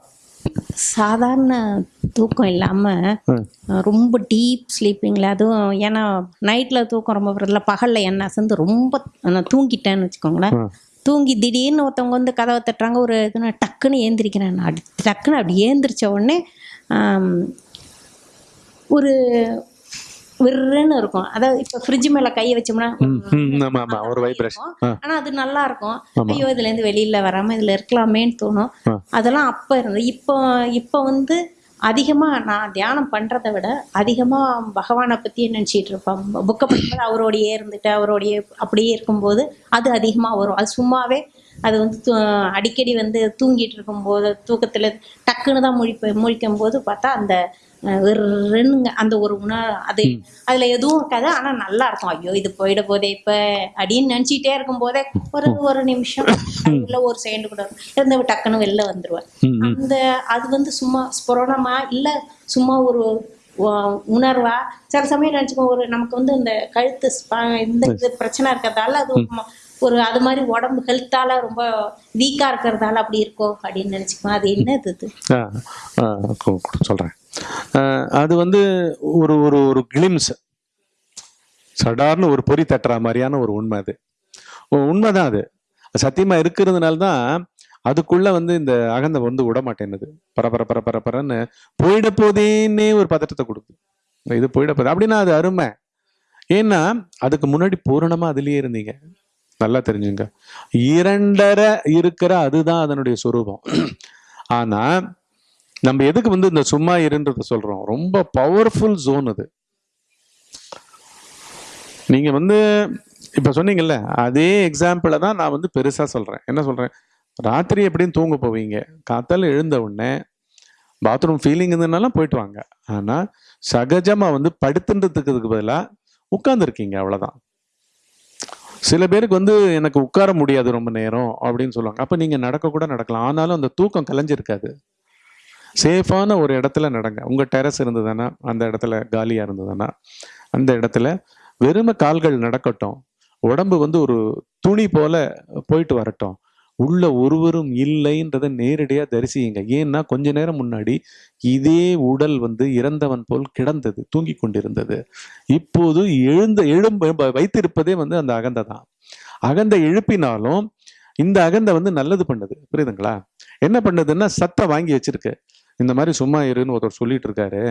சாதாரண தூக்கம் இல்லாமல் ம். ரொம்ப டீப் ஸ்லீப்பிங்கில் அதுவும் ஏன்னா நைட்டில் தூக்கம் ரொம்ப வரல பகலில் என்ன அசந்து ரொம்ப நான் தூங்கிட்டேன்னு வச்சுக்கோங்களேன். தூங்கி திடீர்னு ஒருத்தவங்க வந்து கதவை தட்டுறாங்க ஒரு இதுனா டக்குன்னு ஏந்திரிக்கிறேன் நான். அப்படி டக்குன்னு அப்படி ஏந்திரிச்ச உடனே ஒரு விருன்னு இருக்கும். அதாவது இப்போ ஃப்ரிட்ஜ் மேலே கையை வச்சோம்னா ஒரு வைப்ரேஷன் ஆனா அது நல்லா இருக்கும். ஐயோ இதுல இருந்து வெளியில வராம இதுல இருக்கலாமேன்னு தோணும். அதெல்லாம் அப்ப இருந்தது. இப்போ இப்போ வந்து அதிகமாக நான் தியானம் பண்ணுறத விட அதிகமாக பகவானை பத்தி நினச்சிட்டு இருப்பேன்? புக்கை படிக்கும்போது அவரோடையே இருந்துட்டு அவரோடையே அப்படியே இருக்கும்போது அது அதிகமாக வரும். அது சும்மாவே அது வந்து அடிக்கடி வந்து தூங்கிட்டு இருக்கும்போது தூக்கத்தில் டக்குன்னு தான் முழிப்ப முழிக்கும் போது பார்த்தா அந்த வெறுங்க அந்த ஒரு உணர் அது அதுல எதுவும் இருக்காது ஆனா நல்லா இருக்கும். ஐயோ இது போயிட போதே இப்ப அப்படின்னு நினைச்சிட்டே இருக்கும் போதே ஒரு ஒரு நிமிஷம். இல்ல ஒரு செகண்ட் கூட இருந்து டக்குன்னு வெளில வந்துருவேன். அந்த அது வந்து சும்மா ஸ்புரணமா இல்ல சும்மா ஒரு உணர்வா? சில சமயம் நினைச்சுக்கோ ஒரு நமக்கு வந்து இந்த கழுத்து இந்த இது பிரச்சனை இருக்கிறதால அது ஒரு அது மாதிரி உடம்பு ஹெல்த்தால ரொம்ப வீக்கா இருக்கிறதால அப்படி இருக்கோ அப்படின்னு நினைச்சுக்குவேன் அது என்னது இது? சொல்றேன். அது வந்து ஒரு ஒரு ஒரு கிளிம்ஸ் சடார்னு ஒரு பொறி தட்டுற மாதிரியான ஒரு உண்மை அது. உண்மை உண்மைதான் அது. சத்தியமா இருக்கிறதுனால தான் அதுக்குள்ள வந்து இந்த அகந்தை வந்து விட மாட்டேன்னுது. பரபர பர பர பரன்னு போயிட போதேன்னே ஒரு பதட்டத்தை கொடுக்குது. இது போயிட போதே. அப்படின்னா அது அருமை. ஏன்னா அதுக்கு முன்னாடி பூரணமா அதுலயே இருந்தீங்க. நல்லா தெரிஞ்சுங்க. இரண்டரை இருக்கிற அதுதான் அதனுடைய சொரூபம். ஆனா நம்ம எதுக்கு வந்து இந்த சும்மா இருன்றத சொல்றோம்? ரொம்ப பவர்ஃபுல் ஜோன் அது. நீங்க வந்து இப்ப சொன்னீங்கல்ல அதே எக்ஸாம்பிளை தான் நான் வந்து பெருசா சொல்றேன். என்ன சொல்றேன்? ராத்திரி எப்படியும் தூங்க போவீங்க. காத்தால எழுந்த உடனே பாத்ரூம் ஃபீலிங் இருந்ததுனால போயிட்டு வாங்க. ஆனா சகஜமா வந்து படுத்துன்றதுக்கு பதிலா உட்கார்ந்துருக்கீங்க அவ்வளவுதான். சில பேருக்கு வந்து எனக்கு உட்கார முடியாது ரொம்ப நேரம் அப்படின்னு சொல்லுவாங்க. அப்ப நீங்க நடக்க கூட நடக்கலாம். ஆனாலும் அந்த தூக்கம் கலைஞ்சிருக்காது. சேஃபான ஒரு இடத்துல நடங்க. உங்கள் டெரஸ் இருந்ததுன்னா அந்த இடத்துல காலியாக இருந்ததுன்னா அந்த இடத்துல வெறும கால்கள் நடக்கட்டும். உடம்பு வந்து ஒரு துணி போல போயிட்டு வரட்டும். உள்ள ஒருவரும் இல்லைன்றதை நேரடியாக தரிசியுங்க. ஏன்னா கொஞ்ச நேரம் முன்னாடி இதே உடல் வந்து இறந்தவன் போல் கிடந்தது தூங்கி கொண்டிருந்தது. இப்போது எழுந்த எழும்ப வைத்திருப்பதே வந்து அந்த அகந்தை தான். அகந்தை எழுப்பினாலும் இந்த அகந்தை வந்து நல்லது பண்ணுது. புரியுதுங்களா? என்ன பண்ணுதுன்னா சத்தை வாங்கி வச்சிருக்கு. இந்த மாதிரி சும்மா இருன்னு ஒருத்தர் சொல்லிட்டு இருக்காரு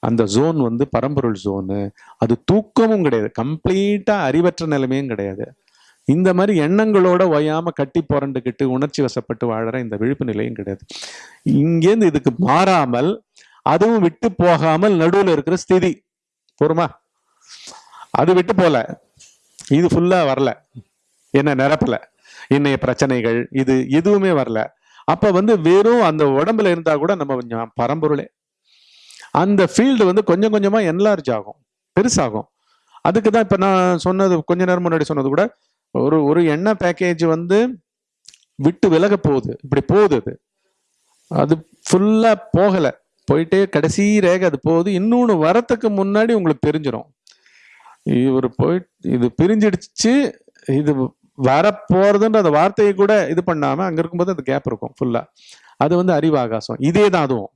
அந்த ஜோன் வந்து பரம்பொருள் ஜோனு அது தூக்கமும் கிடையாது. கம்ப்ளீட்டா அறிவற்ற நிலைமையும் கிடையாது. இந்த மாதிரி எண்ணங்களோட ஒயாம கட்டி புரண்டுக்கிட்டு உணர்ச்சி வசப்பட்டு வாழற இந்த விழிப்பு நிலையும் கிடையாது. இங்கேருந்து இதுக்கு மாறாமல் அதுவும் விட்டு போகாமல் நடுவில் இருக்கிற ஸ்திதி. பொறுமா அது விட்டு போல. இது ஃபுல்லா வரல. என்ன நிரப்பல. இன்னைய பிரச்சனைகள் இது எதுவுமே வரல. அப்ப வந்து வெறும் அந்த உடம்புல இருந்தா கூட நம்ம கொஞ்சம் பரம்பொருளே. அந்த ஃபீல்டு வந்து கொஞ்சம் கொஞ்சமா என்லார்ஜ் ஆகும் பெருசாகும். அதுக்கு தான் இப்போ நான் சொன்னது கொஞ்ச நேரம் முன்னாடி சொன்னது கூட ஒரு ஒரு எண்ணெய் பேக்கேஜ் வந்து விட்டு விலக போகுது. இப்படி போகுது அது. அது ஃபுல்லா போகல. போயிட்டே கடைசி ரேகை அது போகுது. இன்னொன்று வரத்துக்கு முன்னாடி உங்களுக்கு தெரிஞ்சிடும் இவர் போயிட்டு இது பிரிஞ்சிடுச்சு இது வரப்போகிறதுன்ற அந்த வார்த்தையை கூட இது பண்ணாம அங்க இருக்கும்போது அது கேப் இருக்கும் ஃபுல்லா அது வந்து அறிவு ஆகாசம் இதே தான் அதுவும்.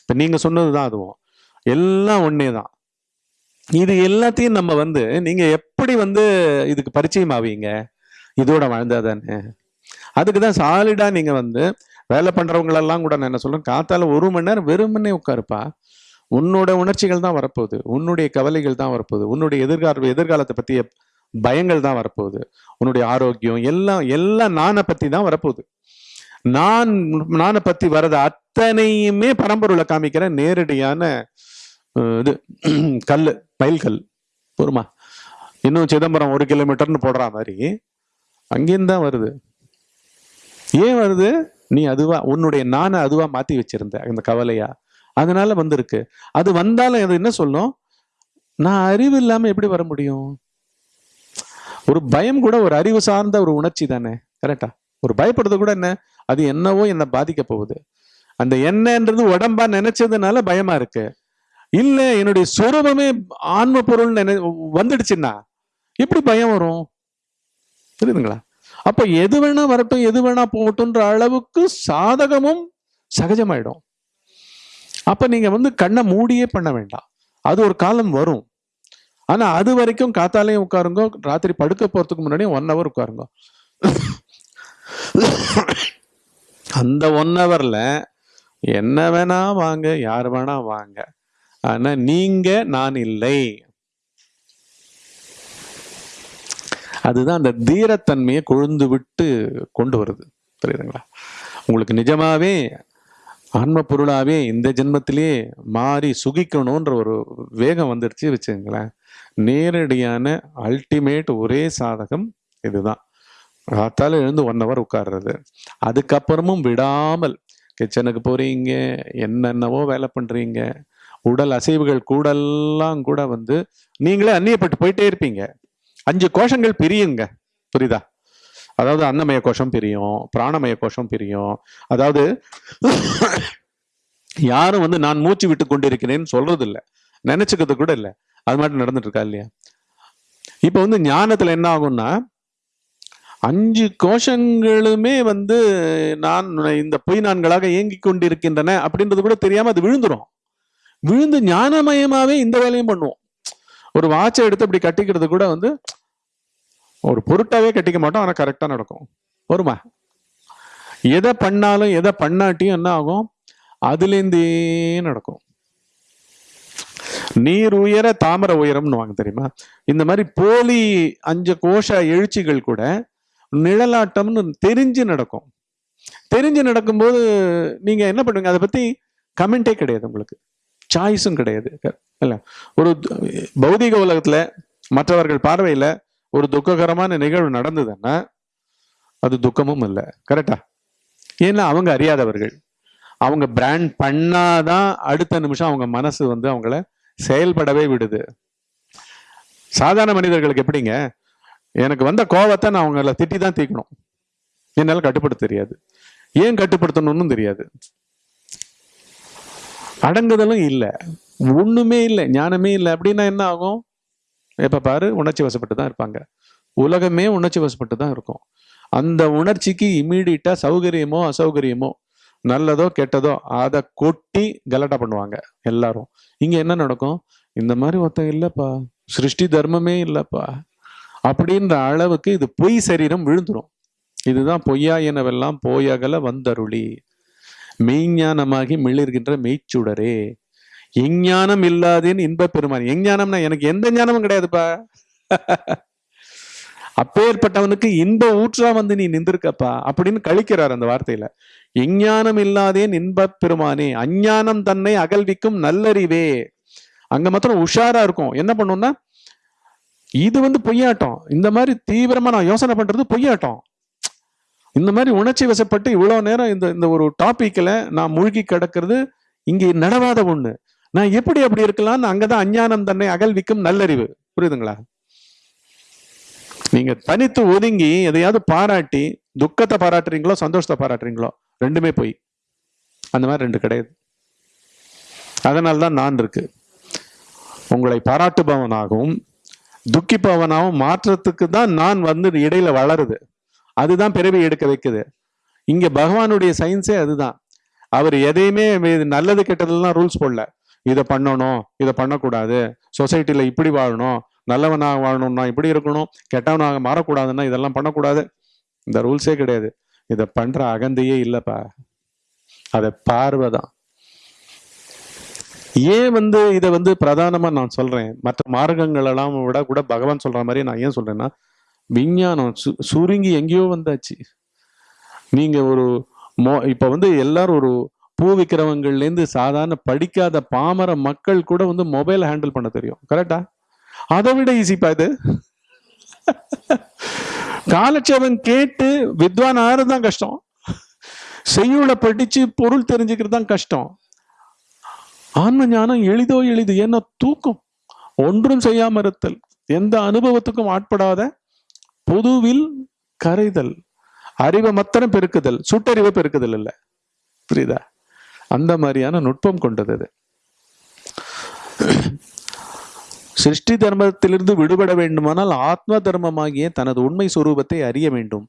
இப்ப நீங்க சொன்னது தான் அதுவும். எல்லாம் ஒன்றே தான் இது எல்லாத்தையும் நம்ம வந்து நீங்க எப்படி வந்து இதுக்கு பரிச்சயம் ஆவீங்க இதோட வாழ்ந்தாதானே. அதுக்கு தான் சாலிடா நீங்க வந்து வேலை பண்றவங்களெல்லாம் கூட நான் என்ன சொல்றேன் காத்தால ஒரு மணி நேரம் வெறுமனே உட்காருப்பா. உன்னோட உணர்ச்சிகள் தான் வரப்போகுது. உன்னுடைய கவலைகள் தான் வரப்போகுது. உன்னுடைய எதிர்கால எதிர்காலத்தை பற்றிய பயங்கள் தான் வரப்போகுது. உன்னுடைய ஆரோக்கியம் எல்லாம் எல்லாம் நானை பற்றி தான் வரப்போகுது. நான் நானை பற்றி வர்றது அத்தனையுமே பரம்பொருளை காமிக்கிற நேரடியான இது கல் மயில் கல் பொறுமா? இன்னும் சிதம்பரம் ஒரு கிலோமீட்டர்னு போடுற மாதிரி அங்கேயும் தான் வருது. ஏன் வருது? நீ அதுவா உன்னுடைய நானை அதுவா மாத்தி வச்சிருந்த அந்த கவலையா? அதனால வந்திருக்கு. அது வந்தாலும் அது என்ன சொல்லும்? நான் அறிவு இல்லாம எப்படி வர முடியும்? ஒரு பயம் கூட ஒரு அறிவு சார்ந்த ஒரு உணர்ச்சி தானே? கரெக்டா ஒரு பயப்படுறது கூட என்ன? அது என்னவோ என்ன பாதிக்க போகுது. அந்த என்னன்றது உடம்பா நினைச்சதுனால பயமா இருக்கு. இல்ல என்னுடைய சுரூபமே ஆன்ம பொருள் நினை வந்துடுச்சுன்னா எப்படி பயம் வரும்? புரியுதுங்களா? அப்ப எது வேணா வரட்டும் எது வேணா போகட்டும்ன்ற அளவுக்கு சாதகமும் சகஜமாயிடும். அப்ப நீங்க வந்து கண்ணை மூடியே பண்ண வேண்டாம். அது ஒரு காலம் வரும். ஆனால் அது வரைக்கும் காத்தாலையும் உட்காருங்க ராத்திரி படுக்க போகிறதுக்கு முன்னாடி ஒன் ஹவர் உட்காருங்க. அந்த ஒன் ஹவரில் என்ன வேணா வாங்க யார் வேணா வாங்க. ஆனால் நீங்கள் நான் இல்லை. அதுதான் அந்த தீரத்தன்மையை கொழுந்து விட்டு கொண்டு வருது. புரியுதுங்களா? உங்களுக்கு நிஜமாவே ஆன்ம பொருளாவே இந்த ஜென்மத்திலேயே மாறி சுகிக்கணுன்ற ஒரு வேகம் வந்துடுச்சு வச்சுங்களேன் நேரடியான அல்டிமேட் ஒரே சாதகம் இதுதான். காத்தால எழுந்து ஒன் ஹவர் உட்கார்றது. அதுக்கப்புறமும் விடாமல் கிச்சனுக்கு போறீங்க என்னென்னவோ வேலை பண்றீங்க உடல் அசைவுகள் கூடெல்லாம் கூட வந்து நீங்களே அந்நியப்பட்டு போயிட்டே இருப்பீங்க. அஞ்சு கோஷங்கள் பிரியுங்க புரியுதா? அதாவது அன்னமய கோஷம் பிரியும் பிராணமய கோஷம் பிரியும். அதாவது யாரும் வந்து நான் மூச்சு விட்டு கொண்டிருக்கிறேன்னு சொல்றது நினைச்சுக்கிறது கூட இல்லை. அது மாதிரி நடந்துட்டு இருக்கா இல்லையா? இப்ப வந்து ஞானத்துல என்ன ஆகும்னா அஞ்சு கோஷங்களுமே வந்து நான் இந்த பொய் நான்களாக இயங்கிக் கொண்டிருக்கின்றன அப்படின்றது கூட தெரியாம அது விழுந்துரும். விழுந்து ஞானமயமாவே இந்த வேலையும் பண்ணுவோம். ஒரு வாட்சை எடுத்து அப்படி கட்டிக்கிறது கூட வந்து ஒரு பொருட்டாவே கட்டிக்க மாட்டோம். ஆனா கரெக்டா நடக்கும். வருமா? எதை பண்ணாலும் எதை பண்ணாட்டியும் என்ன ஆகும்? அதுலேருந்தே நடக்கும். நீர் உயர தாமரை உயரம்னு வாங்க தெரியுமா? இந்த மாதிரி போலி அஞ்சு கோஷ எழுச்சிகள் கூட நிழலாட்டம்னு தெரிஞ்சு நடக்கும். தெரிஞ்சு நடக்கும்போது நீங்க என்ன பண்ணுவீங்க? அதை பத்தி கமெண்டே கிடையாது உங்களுக்கு. சாய்ஸும் கிடையாது. இல்ல. ஒரு பௌதிக உலகத்துல மற்றவர்கள் பார்வையில ஒரு துக்ககரமான நிகழ்வு நடந்ததுன்னா அது துக்கமும் இல்லை. கரெக்டா ஏன்னா அவங்க அறியாதவர்கள். அவங்க பிராண்ட் பண்ணாதான் அடுத்த நிமிஷம் அவங்க மனசு வந்து அவங்கள செயல்படவே விடுது. சாதாரண மனிதர்களுக்கு எப்படிங்க? எனக்கு வந்த கோவத்தை நான் அவங்கள திட்டி தான் தீக்கணும். என்னால் கட்டுப்படுத்த தெரியாது. ஏன் கட்டுப்படுத்தணும்னு தெரியாது. அடங்குதலும் இல்லை. ஒண்ணுமே இல்லை. ஞானமே இல்லை. அப்படின்னா என்ன ஆகும்? எப்ப பாரு உணர்ச்சி வசப்பட்டு தான் இருப்பாங்க. உலகமே உணர்ச்சி வசப்பட்டு தான் இருக்கும். அந்த உணர்ச்சிக்கு இம்மீடியட்டா சௌகரியமோ அசௌகரியமோ நல்லதோ கெட்டதோ அதை கொட்டி கலட்டா பண்ணுவாங்க எல்லாரும். இங்க என்ன நடக்கும்? இந்த மாதிரி ஒருத்தன் இல்லப்பா. சிருஷ்டி தர்மமே இல்லப்பா. அப்படின்ற அளவுக்கு இது பொய் சரீரம் விழுந்துடும் இதுதான் பொய்யா எனவெல்லாம் போயகல வந்தருளி. மெய்ஞானமாகி மிளிர்கின்ற மெய்ச்சுடரே. எஞ்ஞானம் இல்லாதேன்னு இன்ப பெருமான். எஞ்ஞானம்னா எனக்கு எந்த ஞானமும் கிடையாதுப்பா. அப்பேற்பட்டவனுக்கு இன்ப ஊற்றா வந்து நீ நின்றுருக்கப்பா அப்படின்னு கழிக்கிறார் அந்த வார்த்தையில. எஞ்ஞானம் இல்லாதேன் இன்பப் பெருமானே அஞ்ஞானம் தன்னை அகல்விக்கும் நல்லறிவே. அங்க மாத்திரம் உஷாரா இருக்கும். என்ன பண்ணும்னா இது வந்து பொய்யாட்டம். இந்த மாதிரி தீவிரமா நான் யோசனை பண்றது பொய்யாட்டம். இந்த மாதிரி உணர்ச்சி வசப்பட்டு இவ்வளவு நேரம் இந்த இந்த ஒரு டாபிக்ல நான் மூழ்கி கிடக்கிறது இங்கே நடவாத ஒண்ணு. நான் எப்படி அப்படி இருக்கலாம்னு அங்கதான் அஞ்ஞானம் தன்னை அகல்விக்கும் நல்லறிவு. புரியுதுங்களா? நீங்க தனித்து ஒதுங்கி எதையாவது பாராட்டி துக்கத்தை பாராட்டுறீங்களோ சந்தோஷத்தை பாராட்டுறீங்களோ ரெண்டுமே போய். அந்த மாதிரி ரெண்டு கிடையாது. அதனால தான் நான் இருக்கு. உங்களை பாராட்டுபவனாகவும் துக்கிப்பவனாகவும் மாற்றத்துக்கு தான் நான் வந்து இடையில வளருது. அதுதான் பிறவி எடுக்க வைக்குது. இங்க பகவானுடைய சயின்ஸே அதுதான். அவர் எதையுமே இது நல்லது கெட்டதெல்லாம் ரூல்ஸ் போடல. இதை பண்ணணும் இதை பண்ணக்கூடாது. சொசைட்டில இப்படி வாழணும். நல்லவனாக வாழணும்னா இப்படி இருக்கணும் கெட்டவனாக மாறக்கூடாதுன்னா இதெல்லாம் பண்ணக்கூடாது. இந்த ரூல்ஸே கிடையாது. இதை பண்ற அகந்தையே இல்லைப்பா. அதை பார்வை தான் ஏன் வந்து இதை வந்து பிரதானமா நான் சொல்றேன்? மற்ற மார்க்கங்கள் எல்லாம் விட கூட பகவான் சொல்ற மாதிரி நான் ஏன் சொல்றேன்னா விஞ்ஞானம் சு- சுருங்கி எங்கேயோ வந்தாச்சு. நீங்க ஒரு மோ இப்ப வந்து எல்லாரும் ஒரு பூ விற்கிறவங்கள்லேருந்து சாதாரண படிக்காத பாமர மக்கள் கூட வந்து மொபைல் ஹேண்டில் பண்ண தெரியும். கரெக்டா அதை விட ஈஸிப்பா இது. காலட்சேபம் கேட்டு வித்வான் ஆறு தான் கஷ்டம். செய்யுளை படிச்சு பொருள் தெரிஞ்சுக்கிறது தான் கஷ்டம். ஆன்ம ஞானம் எளிதோ எளிது ஏன்னா தூக்கம் ஒன்றும் செய்யாம இருத்தல் எந்த அனுபவத்துக்கும் ஆட்படாத பொதுவில் கரைதல் அறிவை மாத்திரம் பெருக்குதல் சுட்டறிவை பெருக்குதல் இல்ல. புரியுதா? அந்த மாதிரியான நுட்பம் கொண்டது சிருஷ்டி தர்மத்திலிருந்து விடுபட வேண்டுமானால் ஆத்ம தர்மமாகிய தனது உண்மை சுரூபத்தை அறிய வேண்டும்.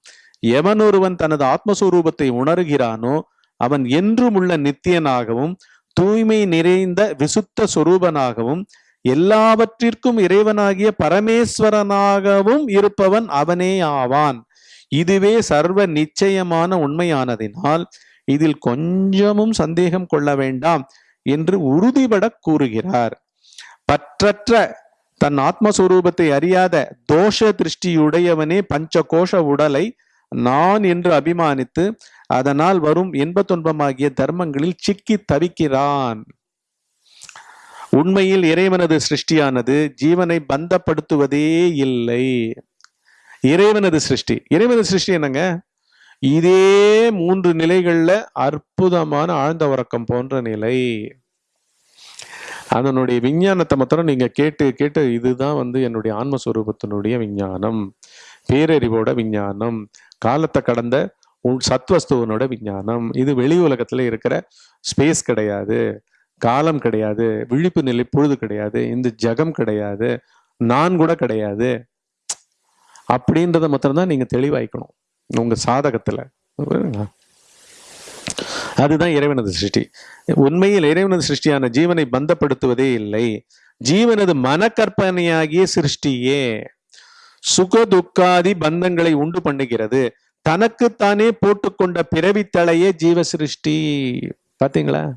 எவன் ஒருவன் தனது ஆத்மஸ்வரூபத்தை உணர்கிறானோ அவன் என்றும் உள்ள நித்தியனாகவும் தூய்மை நிறைந்த விசுத்த சொரூபனாகவும் எல்லாவற்றிற்கும் இறைவனாகிய பரமேஸ்வரனாகவும் இருப்பவன் அவனே ஆவான். இதுவே சர்வ நிச்சயமான உண்மையானதினால் இதில் கொஞ்சமும் சந்தேகம் கொள்ள வேண்டாம் என்று உறுதிபட கூறுகிறார். பற்றற்ற தன் ஆத்மஸ்வரூபத்தை அறியாத தோஷ திருஷ்டியுடையவனே பஞ்ச கோஷ உடலை நான் என்று அபிமானித்து அதனால் வரும் இன்பத்துன்பமாகிய தர்மங்களில் சிக்கி தவிக்கிறான். உண்மையில் இறைவனது சிருஷ்டியானது ஜீவனை பந்தப்படுத்துவதே இல்லை. இறைவனது சிருஷ்டி. இறைவனது சிருஷ்டி என்னங்க? இதே மூன்று நிலைகள்ல அற்புதமான ஆழ்ந்த உறக்கம் போன்ற நிலை. அதனுடைய விஞ்ஞானத்தை மாத்திரம் நீங்க கேட்டு கேட்டு இதுதான் வந்து என்னுடைய ஆன்மஸ்வரூபத்தினுடைய விஞ்ஞானம். பேரறிவோட விஞ்ஞானம் காலத்தை கடந்த உன் சத்வஸ்துவனோட விஞ்ஞானம். இது வெளி உலகத்துல இருக்கிற ஸ்பேஸ் கிடையாது காலம் கிடையாது விழிப்பு நிலை பொழுது கிடையாது இந்த ஜகம் கிடையாது நான் கூட கிடையாது. அப்படின்றத மாத்திரம்தான் நீங்க தெளிவாய்க்கணும். உங்க சாதகத்துல. புரியுதுங்களா? அதுதான் இறைவனது சிருஷ்டி. உண்மையில் இறைவனது சிருஷ்டியான ஜீவனை பந்தப்படுத்துவதே இல்லை. ஜீவனது மனக்கற்பனையாகிய சிருஷ்டியே சுக துக்காதி பந்தங்களை உண்டு பண்ணுகிறது. தனக்குத்தானே போட்டுக்கொண்ட பிறவித்தலையே ஜீவ சிருஷ்டி. பார்த்தீங்களா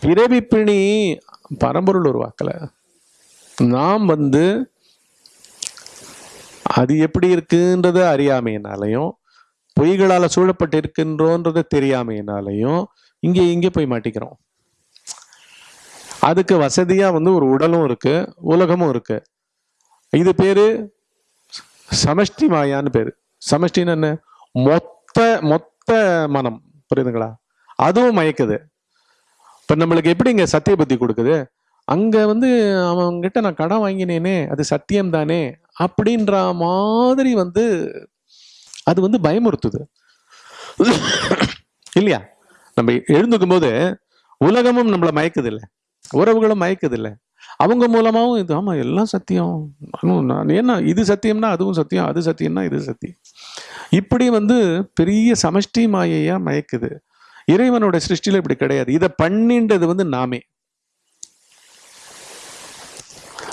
பிறவி பிணி பரம்பொருள் உருவாக்கல. நாம் வந்து அது எப்படி இருக்குன்றத அறியாமையினாலையும் பொய்களால் சூழப்பட்டு இருக்கின்றோன்றத தெரியாமையினாலையும் இங்கே இங்கே போய் மாட்டிக்கிறோம். அதுக்கு வசதியாக வந்து ஒரு உடலும் இருக்கு உலகமும் இருக்கு. இது பேரு சமஷ்டி மாயான்னு பேரு. சமஷ்டின்னு என்ன? மொத்த மொத்த மனம். புரியுதுங்களா? அதுவும் மயக்குது. இப்ப நம்மளுக்கு எப்படி இங்க சத்திய புத்தி கொடுக்குது? அங்க வந்து அவன்கிட்ட நான் கடன் வாங்கினேனே அது சத்தியம் தானே அப்படின்ற மாதிரி வந்து அது வந்து பயமுறுத்துது. இல்லையா? நம்ம எழுந்துக்கும் போது உலகமும் நம்மளை மயக்குது இல்லை உறவுகளும் மயக்குது இல்லை அவங்க மூலமாவும் இது ஆமா எல்லாம் சத்தியம். நான் ஏன்னா இது சத்தியம்னா அதுவும் சத்தியம் அது சத்தியம்னா இது சத்தியம். இப்படி வந்து பெரிய சமஷ்டி மாயையா மயக்குது. இறைவனோட சிருஷ்டியில இப்படி கிடையாது. இதை பண்ணின்றது வந்து நாமே.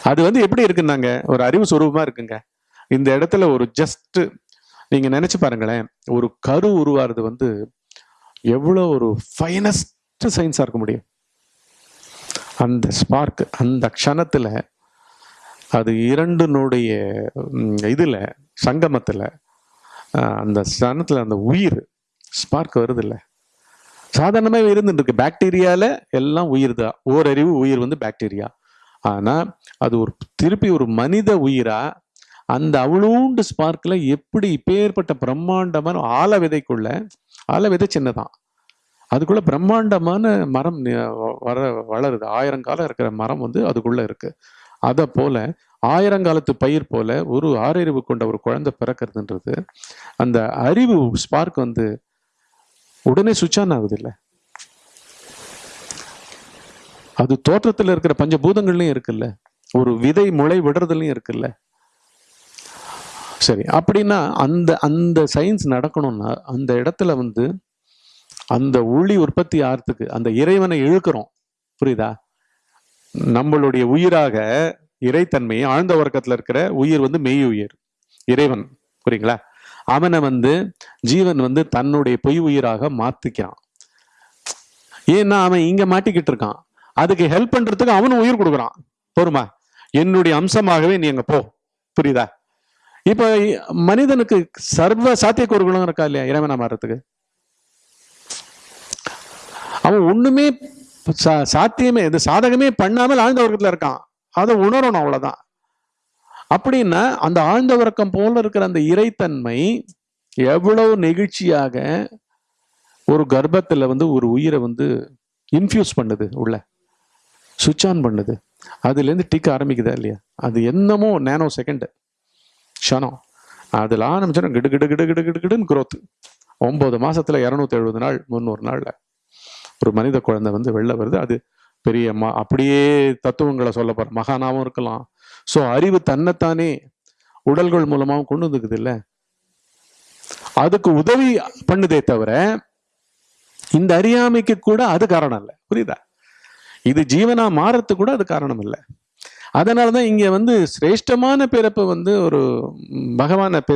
அது வந்து எப்படி இருக்குன்னாங்க? ஒரு அறிவு சுரூபமா இருக்குங்க. இந்த இடத்துல ஒரு ஜஸ்ட் நீங்க நினைச்சு பாருங்களேன் ஒரு கரு உருவாறது வந்து எவ்வளோ ஒரு ஃபைனஸ்ட் சயின்ஸா இருக்க முடியும். அந்த ஸ்பார்க் அந்த க்ஷணத்துல அது இரண்டினுடைய இதில் இதுல சங்கமத்துல அந்த சனத்துல அந்த உயிர் ஸ்பார்க் வருது இல்லை சாதாரணமாகவே இருந்துட்டு இருக்கு பாக்டீரியால எல்லாம் உயிர் தான் ஓரறிவு உயிர் வந்து பாக்டீரியா ஆனா அது ஒரு திருப்பி ஒரு மனித உயிரா அந்த அவ்வளோண்டு ஸ்பார்க்கில் எப்படி இப்பேற்பட்ட பிரம்மாண்டமான ஆல விதைக்குள்ள ஆல விதை சின்னதான். அதுக்குள்ள பிரம்மாண்டமான மரம் வர வளருது. ஆயிரங்காலம் இருக்கிற மரம் வந்து அதுக்குள்ள இருக்கு. அதை போல ஆயிரங்காலத்து பயிர் போல ஒரு ஆறறிவு கொண்ட ஒரு குழந்தை பிறக்கிறதுன்றது அந்த அறிவு ஸ்பார்க் வந்து உடனே சுவிட்ச் ஆன் ஆகுது அது தோற்றத்தில் இருக்கிற பஞ்சபூதங்கள்லையும் இருக்குல்ல. ஒரு விதை முளை விடுறதுலையும் இருக்குல்ல. சரி அப்படின்னா அந்த அந்த சயின்ஸ் நடக்கணும்னா அந்த இடத்துல வந்து அந்த ஒளி உற்பத்தி ஆகிறதுக்கு அந்த இறைவனை இழுக்கிறோம். புரியுதா? நம்மளுடைய உயிராக இறைத்தன்மையை ஆழ்ந்த உறக்கத்தில் இருக்கிற உயிர் வந்து மெய் உயிர் இறைவன். புரியுங்களா? அவனை வந்து ஜீவன் வந்து தன்னுடைய பொய் உயிராக மாத்திக்கிறான். ஏன்னா அவன் இங்க மாட்டிக்கிட்டு இருக்கான். அதுக்கு ஹெல்ப் பண்றதுக்கு அவனும் உயிர் கொடுக்குறான். போருமா என்னுடைய அம்சமாகவே நீ அங்க போ. புரியுதா? இப்போ மனிதனுக்கு சர்வ சாத்தியக்கூறுகளும் இருக்கா இல்லையா இறைவனா மாறத்துக்கு அவன் ஒண்ணுமே சா- சாத்தியமே இது சாதகமே பண்ணாமல் ஆழ்ந்த உறக்கத்துல இருக்கான். அதை உணரணும் அவ்வளவுதான். அப்படின்னா அந்த ஆழ்ந்த உறக்கம் போல இருக்கிற அந்த இறைத்தன்மை எவ்வளவு நெகிழ்ச்சியாக ஒரு கர்ப்பத்துல வந்து ஒரு உயிரை வந்து இன்ஃபியூஸ் பண்ணுது உள்ள. சுவிட்ச் ஆன் பண்ணுது. அதுல இருந்து டிக்க ஆரம்பிக்குதா இல்லையா? அது என்னமோ நேனோ செகண்ட். க்ஷணம். அதில் ஆரம்பிச்சோன்னா கிடு கிடு கிடு கிடு கிடு கிடுன்னு க்ரோத் ஒன்பது மாசத்துல இரநூத்தி எழுபது நாள் முந்நூறு நாள்ல. ஒரு மனித குழந்தை வந்து வெளில வருது அது பெரிய ம அப்படியே தத்துவங்களை சொல்ல போற மகானாவும் இருக்கலாம். ஸோ அறிவு தன்னைத்தானே உடல்கள் மூலமாவும் கொண்டு வந்துக்குது இல்ல? அதுக்கு உதவி பண்ணுதே தவிர இந்த அறியாமைக்கு கூட அது காரணம் இல்லை. புரியுதா? இது ஜீவனா மாறத்துக்கு கூட அது காரணம் இல்லை. அதனாலதான் இங்கே வந்து சிரேஷ்டமான பிறப்பு வந்து ஒரு பகவானை பெ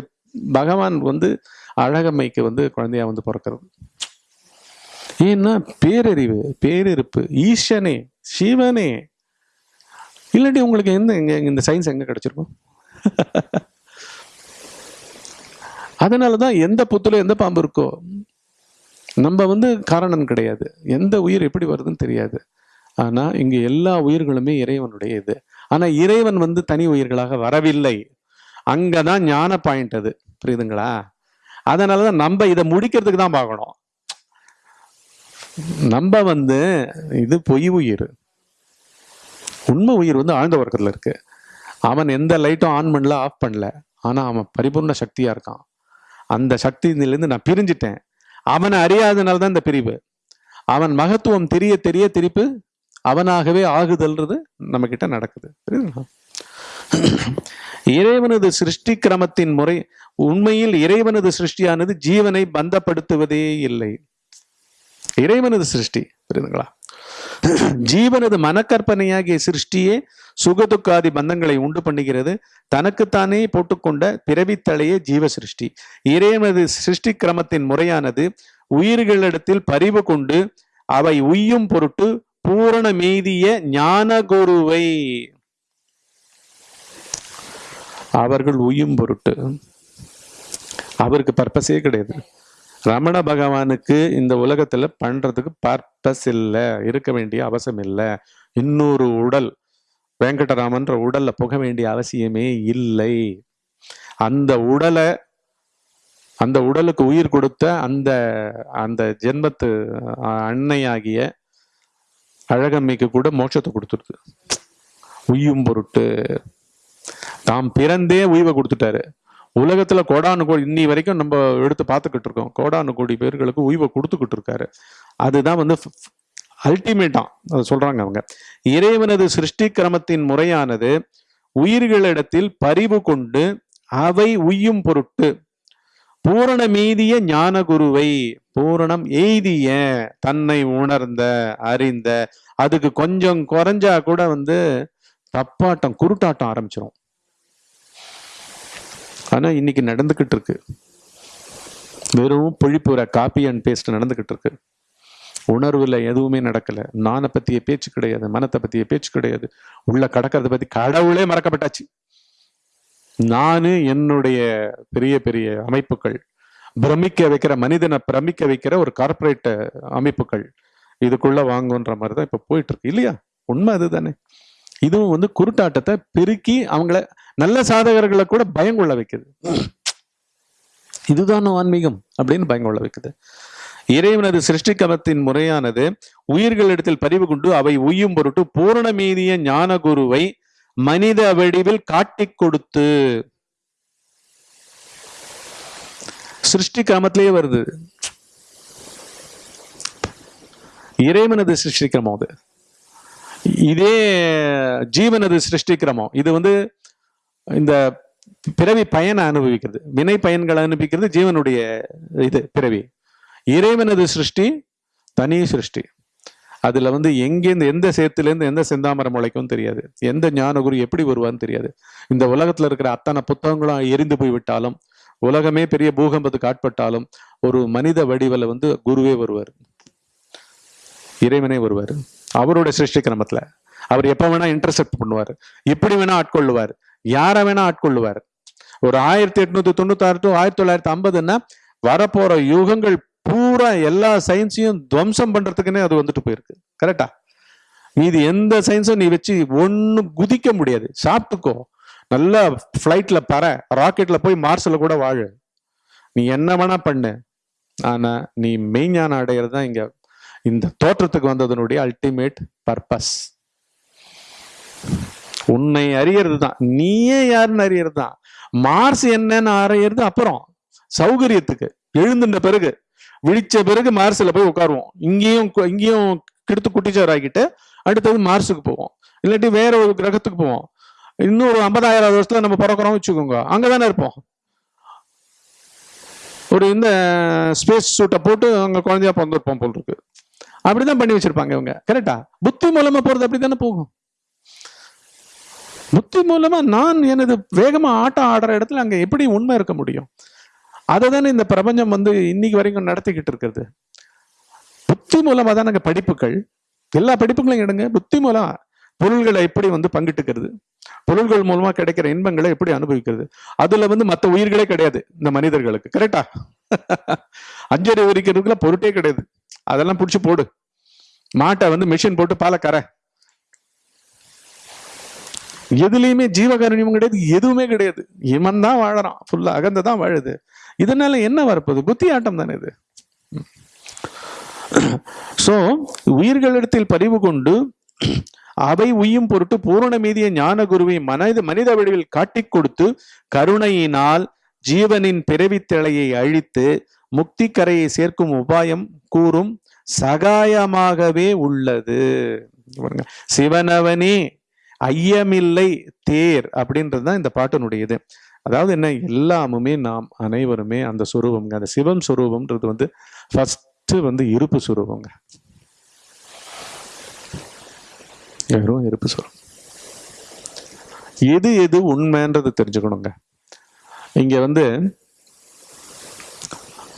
பகவான் வந்து அழகம்மைக்கு வந்து குழந்தையா வந்து பிறக்கிறது. ஏன்னா பேரறிவு பேரிருப்பு ஈசனே சிவனே. இல்லாட்டி உங்களுக்கு எந்த எங்க இந்த சயின்ஸ் எங்க கிடைச்சிருக்கும்? அதனாலதான் எந்த புத்துல எந்த பாம்பு இருக்கோ நம்ம வந்து காரணம் கிடையாது. எந்த உயிர் எப்படி வருதுன்னு தெரியாது. ஆனால் இங்கே எல்லா உயிர்களுமே இறைவனுடைய இது. ஆனா இறைவன் வந்து தனி உயிர்களாக வரவில்லை. அங்கதான் ஞான பாயிண்ட் அது. புரியுதுங்களா? அதனாலதான் நம்ம இதை முடிக்கிறதுக்கு தான் பார்க்கணும். நம்ம வந்து இது பொய் உயிர். உண்மை உயிர் வந்து ஆழ்ந்த உறக்கத்தில் இருக்கு. அவன் எந்த லைட்டும் ஆன் பண்ணல ஆஃப் பண்ணல. ஆனா அவன் பரிபூர்ண சக்தியா இருக்கான். அந்த சக்தியிலிருந்து நான் பிரிஞ்சிட்டேன். அவனை அறியாதனால தான் இந்த பிரிவு. அவன் மகத்துவம் தெரிய தெரிய திருப்பி அவனாகவே ஆகுதல்ன்றது நம்ம கிட்ட நடக்குது. புரியுதுங்களா? இறைவனது சிருஷ்டி கிரமத்தின் முறை உண்மையில் இறைவனது சிருஷ்டியானது ஜீவனை பந்தப்படுத்துவதே இல்லை. இறைவனது சிருஷ்டி புரியுதுங்களா? ஜீவனது மனக்கற்பனையாகிய சிருஷ்டியே சுகதுக்காதி பந்தங்களை உண்டு பண்ணுகிறது. தனக்குத்தானே போட்டுக்கொண்ட பிறவித்தலையே ஜீவ சிருஷ்டி. இறைவனது சிருஷ்டி கிரமத்தின் முறையானது உயிர்களிடத்தில் பரிவு கொண்டு அவை உய்யும் பொருட்டு பூரண மீதிய ஞான குருவை அவர்கள் உயும் பொருட்டு. அவருக்கு பர்பஸே கிடையாது. ரமண பகவானுக்கு இந்த உலகத்துல பண்றதுக்கு பர்பஸ் இல்லை இருக்க வேண்டிய அவசியம் இல்லை. இன்னொரு உடல் வெங்கடராமன்ற உடல்ல புக வேண்டிய அவசியமே இல்லை. அந்த உடலை அந்த உடலுக்கு உயிர் கொடுத்த அந்த அந்த ஜென்மத்து அன்னையாகிய அழகம்மைக்கு கூட மோட்சத்தை கொடுத்துருது. உய்யும் பொருட்டு. தாம் பிறந்தே உய்வை கொடுத்துட்டாரு. உலகத்துல கோடானு கோடி இன்னி வரைக்கும் நம்ம எடுத்து பார்த்துக்கிட்டு இருக்கோம். கோடானு கோடி பேர்களுக்கு உய்வை கொடுத்துக்கிட்டு இருக்காரு. அதுதான் வந்து அல்டிமேட்டா அதை சொல்றாங்க அவங்க. இறைவனது சிருஷ்டி கிரமத்தின் முறையானது உயிர்களிடத்தில் பரிவு கொண்டு அவை உய்யும் பொருட்டு. பூரண மீதிய ஞான குருவை பூரணம் எய்திய தன்னை உணர்ந்த அறிந்த அதுக்கு கொஞ்சம் குறைஞ்சா கூட வந்து தப்பாட்டம் குருட்டாட்டம் ஆரம்பிச்சிடும் ஆனா இன்னைக்கு நடந்துகிட்டு இருக்கு. வெறும் பொழிப்புற காப்பி அண்ட் பேஸ்ட் நடந்துகிட்டு இருக்கு. உணர்வுல எதுவுமே நடக்கல. நானை பத்திய பேச்சு கிடையாது மனத்தை பத்திய பேச்சு கிடையாது. உள்ள கடக்கிறத பத்தி கடவுளே மறக்கப்பட்டாச்சு. நானு என்னுடைய பெரிய பெரிய அமைப்புகள் பிரமிக்க வைக்கிற மனிதனை பிரமிக்க வைக்கிற ஒரு கார்பரேட் அமைப்புகள் இதுக்குள்ள வாங்குன்ற மாதிரி தான் இப்போ போயிட்டு இருக்கு இல்லையா? உண்மை அதுதானே. இதுவும் வந்து குருட்டாட்டத்தை பெருக்கி அவங்கள நல்ல சாதகர்களை கூட பயங்கொள்ள வைக்குது. இதுதான் ஆன்மீகம் அப்படின்னு பயங்கொள்ள வைக்குது. இறைவனது சிருஷ்டிக்கமத்தின் முறையானது உயிர்களிடத்தில் பதிவு கொண்டு அவை உய்யும் பொருட்டு பூரண மீதிய ஞான குருவை மனித வடிவில் காட்டிக் கொடுத்து. சிருஷ்டி கிரமத்திலேயே வருது இறைவனது சிருஷ்டிக்கிரமம் அது. இதே ஜீவனது சிருஷ்டிக்கிரமம். இது வந்து இந்த பிறவி பயனை அனுபவிக்கிறது. வினை பயன்களை அனுபவிக்கிறது ஜீவனுடைய இது பிறவி. இறைவனது சிருஷ்டி தனி சிருஷ்டி. அதுல வந்து எங்கேருந்து எந்த சேத்துலேருந்து எந்த செந்தாமரம் முளைக்கும் தெரியாது. எந்த ஞானகுரு எப்படி வருவான்னு தெரியாது. இந்த உலகத்துல இருக்கிற அத்தனை புத்தகங்களும் எரிந்து போய் விட்டாலும் உலகமே பெரிய பூகம்பத்துக்கு ஆட்பட்டாலும் ஒரு மனித வடிவில் வந்து குருவே வருவார். இறைவனே வருவார். அவருடைய சிருஷ்டி கிரமத்துல. அவர் எப்ப வேணா இன்டர்செப்ட் பண்ணுவார். எப்படி வேணா ஆட்கொள்ளுவார். யாரை வேணா ஆட்கொள்ளுவார். ஒரு ஆயிரத்தி எட்நூத்தி தொண்ணூத்தாறு டு ஆயிரத்தி தொள்ளாயிரத்தி ஐம்பதுன்னா வரப்போற யுகங்கள் பூரா எல்லா சயின்ஸையும் துவம்சம் பண்றதுக்குன்னே அது வந்துட்டு போயிருக்கு. கரெக்டா மீதி எந்த சயின்ஸும் நீ வச்சு ஒன்றும் குதிக்க முடியாது. சாப்பிட்டுக்கோ. நல்லா ஃப்ளைட்ல பற. ராக்கெட்ல போய் மார்ஸில் கூட வாழு. நீ என்ன வேணா பண்ணு. ஆனா நீ மெய்ஞானம் அடையிறது தான் இங்க. இந்த தோற்றத்துக்கு வந்ததனுடைய அல்டிமேட் பர்பஸ் உன்னை அறியறது தான். நீயே யாருன்னு அறியறது தான். மார்ஸ் என்னன்னு அறியறது அப்புறம். சௌகரியத்துக்கு. எழுந்துட்ட பிறகு. விழிச்ச பிறகு மார்ஸ்ல போய் உட்காருவோம். இங்கேயும் இங்கேயும் கெடுத்து குட்டிச்சார் ஆகிட்டு அடுத்தது மார்ஸுக்கு போவோம். இல்லாட்டி வேற ஒரு கிரகத்துக்கு போவோம். இன்னும் ஒரு ஐம்பதாயிரம் வருஷத்துல நம்ம பிறக்கிறோம் வச்சுக்கோங்க. அங்கதானே இருப்போம். ஒரு இந்த ஸ்பேஸ் சூட்டை போட்டு அங்க குழந்தையா பிறந்திருப்போம் போல் இருக்கு. அப்படிதான் பண்ணி வச்சிருப்பாங்க இவங்க. கரெக்டா புத்தி மூலமா போறது அப்படித்தானே போகும். புத்தி மூலமா நான் எனது வேகமா ஆட்டம் ஆடுற இடத்துல அங்க எப்படி உண்மை இருக்க முடியும்? அதை தானே இந்த பிரபஞ்சம் வந்து இன்னைக்கு வரைக்கும் நடத்திக்கிட்டு இருக்கிறது. புத்தி மூலமாக தான் நாங்கள் படிப்புகள். எல்லா படிப்புகளையும் எடுங்க. புத்தி மூலம் பொருள்களை எப்படி வந்து பங்கிட்டுக்கிறது? பொருள்கள் மூலமா கிடைக்கிற இன்பங்களை எப்படி அனுபவிக்கிறது? அதுல வந்து மற்ற உயிர்களே கிடையாது இந்த மனிதர்களுக்கு. கரெக்டா அஞ்சரை வரிக்கிறதுக்குள்ள பொருட்டே கிடையாது. அதெல்லாம் பிடிச்சி போடு. மாட்டை வந்து மிஷின் போட்டு பாலை கரை எதுலேயுமே ஜீவகாரணியமும் கிடையாது எதுவுமே கிடையாது. இவன் தான் வாழறான். ஃபுல்லா அகந்த தான் வாழுது. இதனால என்ன வரப்போகுது? புத்தி ஆட்டம் தானே இது. சோ உயிர்களிடத்தில் பதிவு கொண்டு அவை உய்யும் பொருட்டு பூரண மீதிய ஞான குருவை மனித மனித வடிவில் காட்டிக் கொடுத்து கருணையினால் ஜீவனின் பிறவி திளையை அழித்து முக்தி கரையை சேர்க்கும் உபாயம் கூறும் சகாயமாகவே உள்ளது. சிவனவனே ஐயமில்லை தேர் அப்படின்றது தான் இந்த பாட்டினுடைய இது அதாவது என்ன? எல்லாமுமே நாம் அனைவருமே அந்த சுரூபம்ங்க. அந்த சிவம் சுரூபம்ன்றது வந்து ஃபஸ்ட்டு வந்து இருப்பு சுரூபங்க வெறும் இருப்பு சுரூபம். எது எது உண்மைன்றது தெரிஞ்சுக்கணுங்க. இங்க வந்து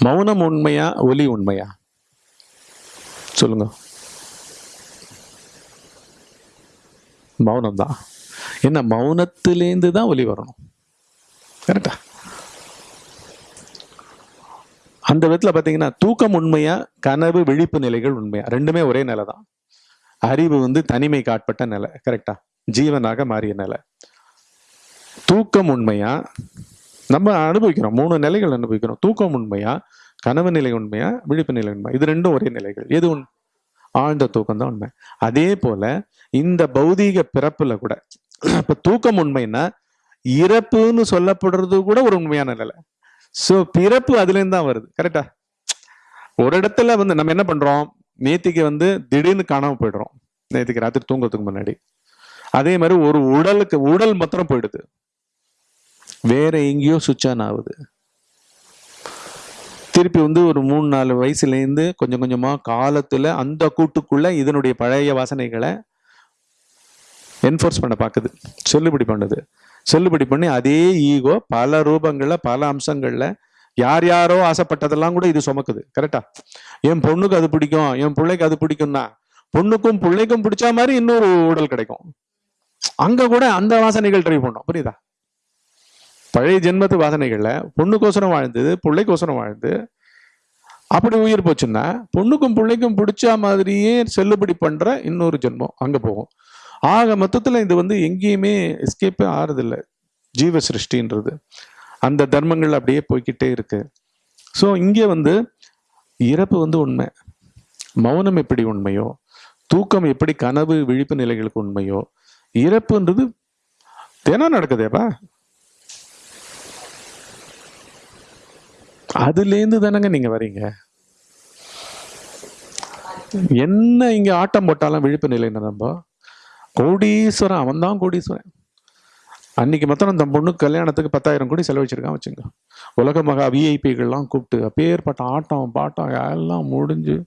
மௌனம் உண்மையா ஒலி உண்மையா? சொல்லுங்க. மௌனம் தான் என்ன? மௌனத்திலேருந்து தான் ஒலி வரணும். கரெக்டா அந்த விதத்துல பாத்தீங்கன்னா தூக்கம் உண்மையா கனவு விழிப்பு நிலைகள் உண்மையா? ரெண்டுமே ஒரே நிலை தான். அறிவு வந்து தனிமைக்கு ஆட்பட்ட நிலை. கரெக்டா ஜீவனாக மாறிய நிலை. தூக்கம் உண்மையா? நம்ம அனுபவிக்கிறோம். மூணு நிலைகள் அனுபவிக்கிறோம். தூக்கம் உண்மையா கனவு நிலை உண்மையா விழிப்பு நிலை உண்மை இது ரெண்டும் ஒரே நிலைகள். எது உண்? ஆழ்ந்த தூக்கம் தான் உண்மை. அதே போல இந்த பௌதீக பிறப்புல கூட இப்ப தூக்கம் உண்மைன்னா இறப்புன்னு சொல்லப்படுறது கூட ஒரு உண்மையான நிலை. ஸோ பிறப்பு அதுலேருந்து தான் வருது. கரெக்டா ஒரு இடத்துல வந்து நம்ம என்ன பண்றோம்? நேத்திக்கு வந்து திடீர்னு காணாம போயிடுறோம். நேத்திக்கு ராத்திரி தூங்குறதுக்கு முன்னாடி. அதே மாதிரி ஒரு உடலுக்கு உடல் மாத்திரம் போயிடுது. வேற எங்கேயோ சுவிட்ச் ஆன் ஆகுது. திருப்பி வந்து ஒரு மூணு நாலு வயசுலேருந்து கொஞ்சம் கொஞ்சமாக காலத்தில் அந்த கூட்டுக்குள்ள இதனுடைய பழைய வாசனைகளை என்ஃபோர்ஸ் பண்ண பார்க்குது. செல்லுபடி பண்ணுது. செல்லுபடி பண்ணி அதே ஈகோ பல ரூபங்கள்ல பல அம்சங்கள்ல யார் யாரோ ஆசைப்பட்டதெல்லாம் கூட இது சுமக்குது கரெக்டா என் பொண்ணுக்கு அது பிடிக்கும் என் பிள்ளைக்கு அது பிடிக்கும்னா பொண்ணுக்கும் பிள்ளைக்கும் பிடிச்ச மாதிரி இன்னொரு உடல் கிடைக்கும். அங்க கூட அந்த வாசனைகள் ட்ரை பண்ணும் புரியுதா? பழைய ஜென்மத்து வாசனைகள்ல பொண்ணுக்கோசரம் வாழ்ந்தது பிள்ளைக்கோசரம் வாழ்ந்து அப்படி உயிர் போச்சுன்னா பொண்ணுக்கும் பிள்ளைக்கும் பிடிச்ச மாதிரியே செல்லுபடி பண்ற இன்னொரு ஜென்மம் அங்க போகும். ஆக மொத்தத்தில் இது வந்து எங்கேயுமே எஸ்கேப்பே ஆறுதில்லை. ஜீவ சிருஷ்டின்றது அந்த தர்மங்கள் அப்படியே போய்க்கிட்டே இருக்கு. ஸோ இங்கே வந்து இறப்பு வந்து உண்மை. மௌனம் எப்படி உண்மையோ தூக்கம் எப்படி கனவு விழிப்பு நிலைகளுக்கு உண்மையோ இறப்புன்றது தினம் நடக்குதேப்பா. அதுலேருந்து தானங்க நீங்க வரீங்க. என்ன இங்க ஆட்டம் போட்டாலும் விழிப்பு நிலைன்னு நம்ம கோடீஸ்வரன் அவன் தான் கோடீஸ்வரன். அன்னைக்கு மொத்தம் அந்த பொண்ணுக்கு கல்யாணத்துக்கு பத்தாயிரம் கோடி செலவழிச்சிருக்கான் வச்சுங்க. உலக மகா விஐபிகள்லாம் கூப்பிட்டு அப்பேற்பட்ட ஆட்டம் பாட்டம் எல்லாம் முடிஞ்சு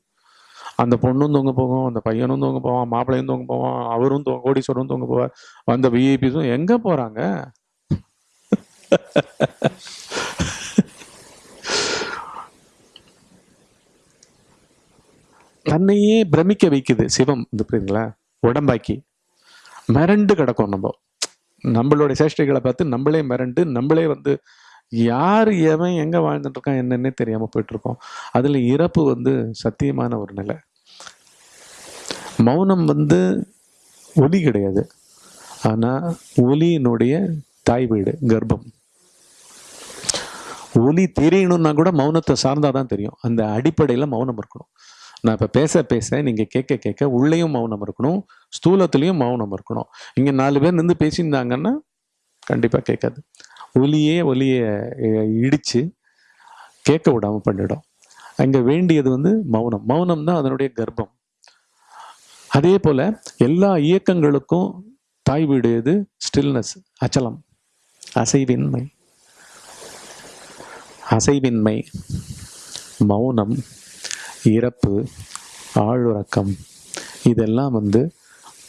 அந்த பொண்ணும் தூங்க போகும் அந்த பையனும் தூங்க போவான் மாப்பிள்ளையும் தூங்க போவான் அவரும் தூங்க கோடீஸ்வரரும் தூங்க போவார். அந்த விஐபிஸும் எங்க போறாங்க? தன்னையே பிரமிக்க வைக்குது சிவம் இந்த புரியுதுங்களா? உடம்பாக்கி. மிரண்டு கிடக்கும் நம்ம. நம்மளுடைய சேஷ்டைகளை பார்த்து நம்மளே மிரண்டு நம்மளே வந்து யார் எவன் எங்கே வாழ்ந்துட்டு இருக்கான் என்னன்னே தெரியாமல் போயிட்டுருக்கோம். இருக்கோம் இறப்பு வந்து சத்தியமான ஒரு நிலை. மௌனம் வந்து ஒலி கிடையாது. ஆனால் ஒலியினுடைய தாய் வீடு கர்ப்பம். ஒலி தெரியணும்னா கூட மௌனத்தை சார்ந்தாதான் தெரியும். அந்த அடிப்படையில் மௌனம் இருக்கணும். நான் இப்போ பேச பேச நீங்கள் கேட்க கேட்க உள்ளேயும் மௌனம் இருக்கணும் ஸ்தூலத்துலேயும் மௌனம் இருக்கணும். இங்கே நாலு பேர் நின்று பேசியிருந்தாங்கன்னா கண்டிப்பாக கேட்காது ஒலியே ஒலியை இடித்து கேட்க விடாமல் பண்ணிடும். அங்கே வேண்டியது வந்து மௌனம். மௌனம் தான் அதனுடைய கர்ப்பம். அதே போல் எல்லா இயக்கங்களுக்கும் தாய் வீடு எது? ஸ்டில்னஸ் அச்சலம். அசைவின்மை. அசைவின்மை. மௌனம். இறப்பு ஆழுறக்கம் இதெல்லாம் வந்து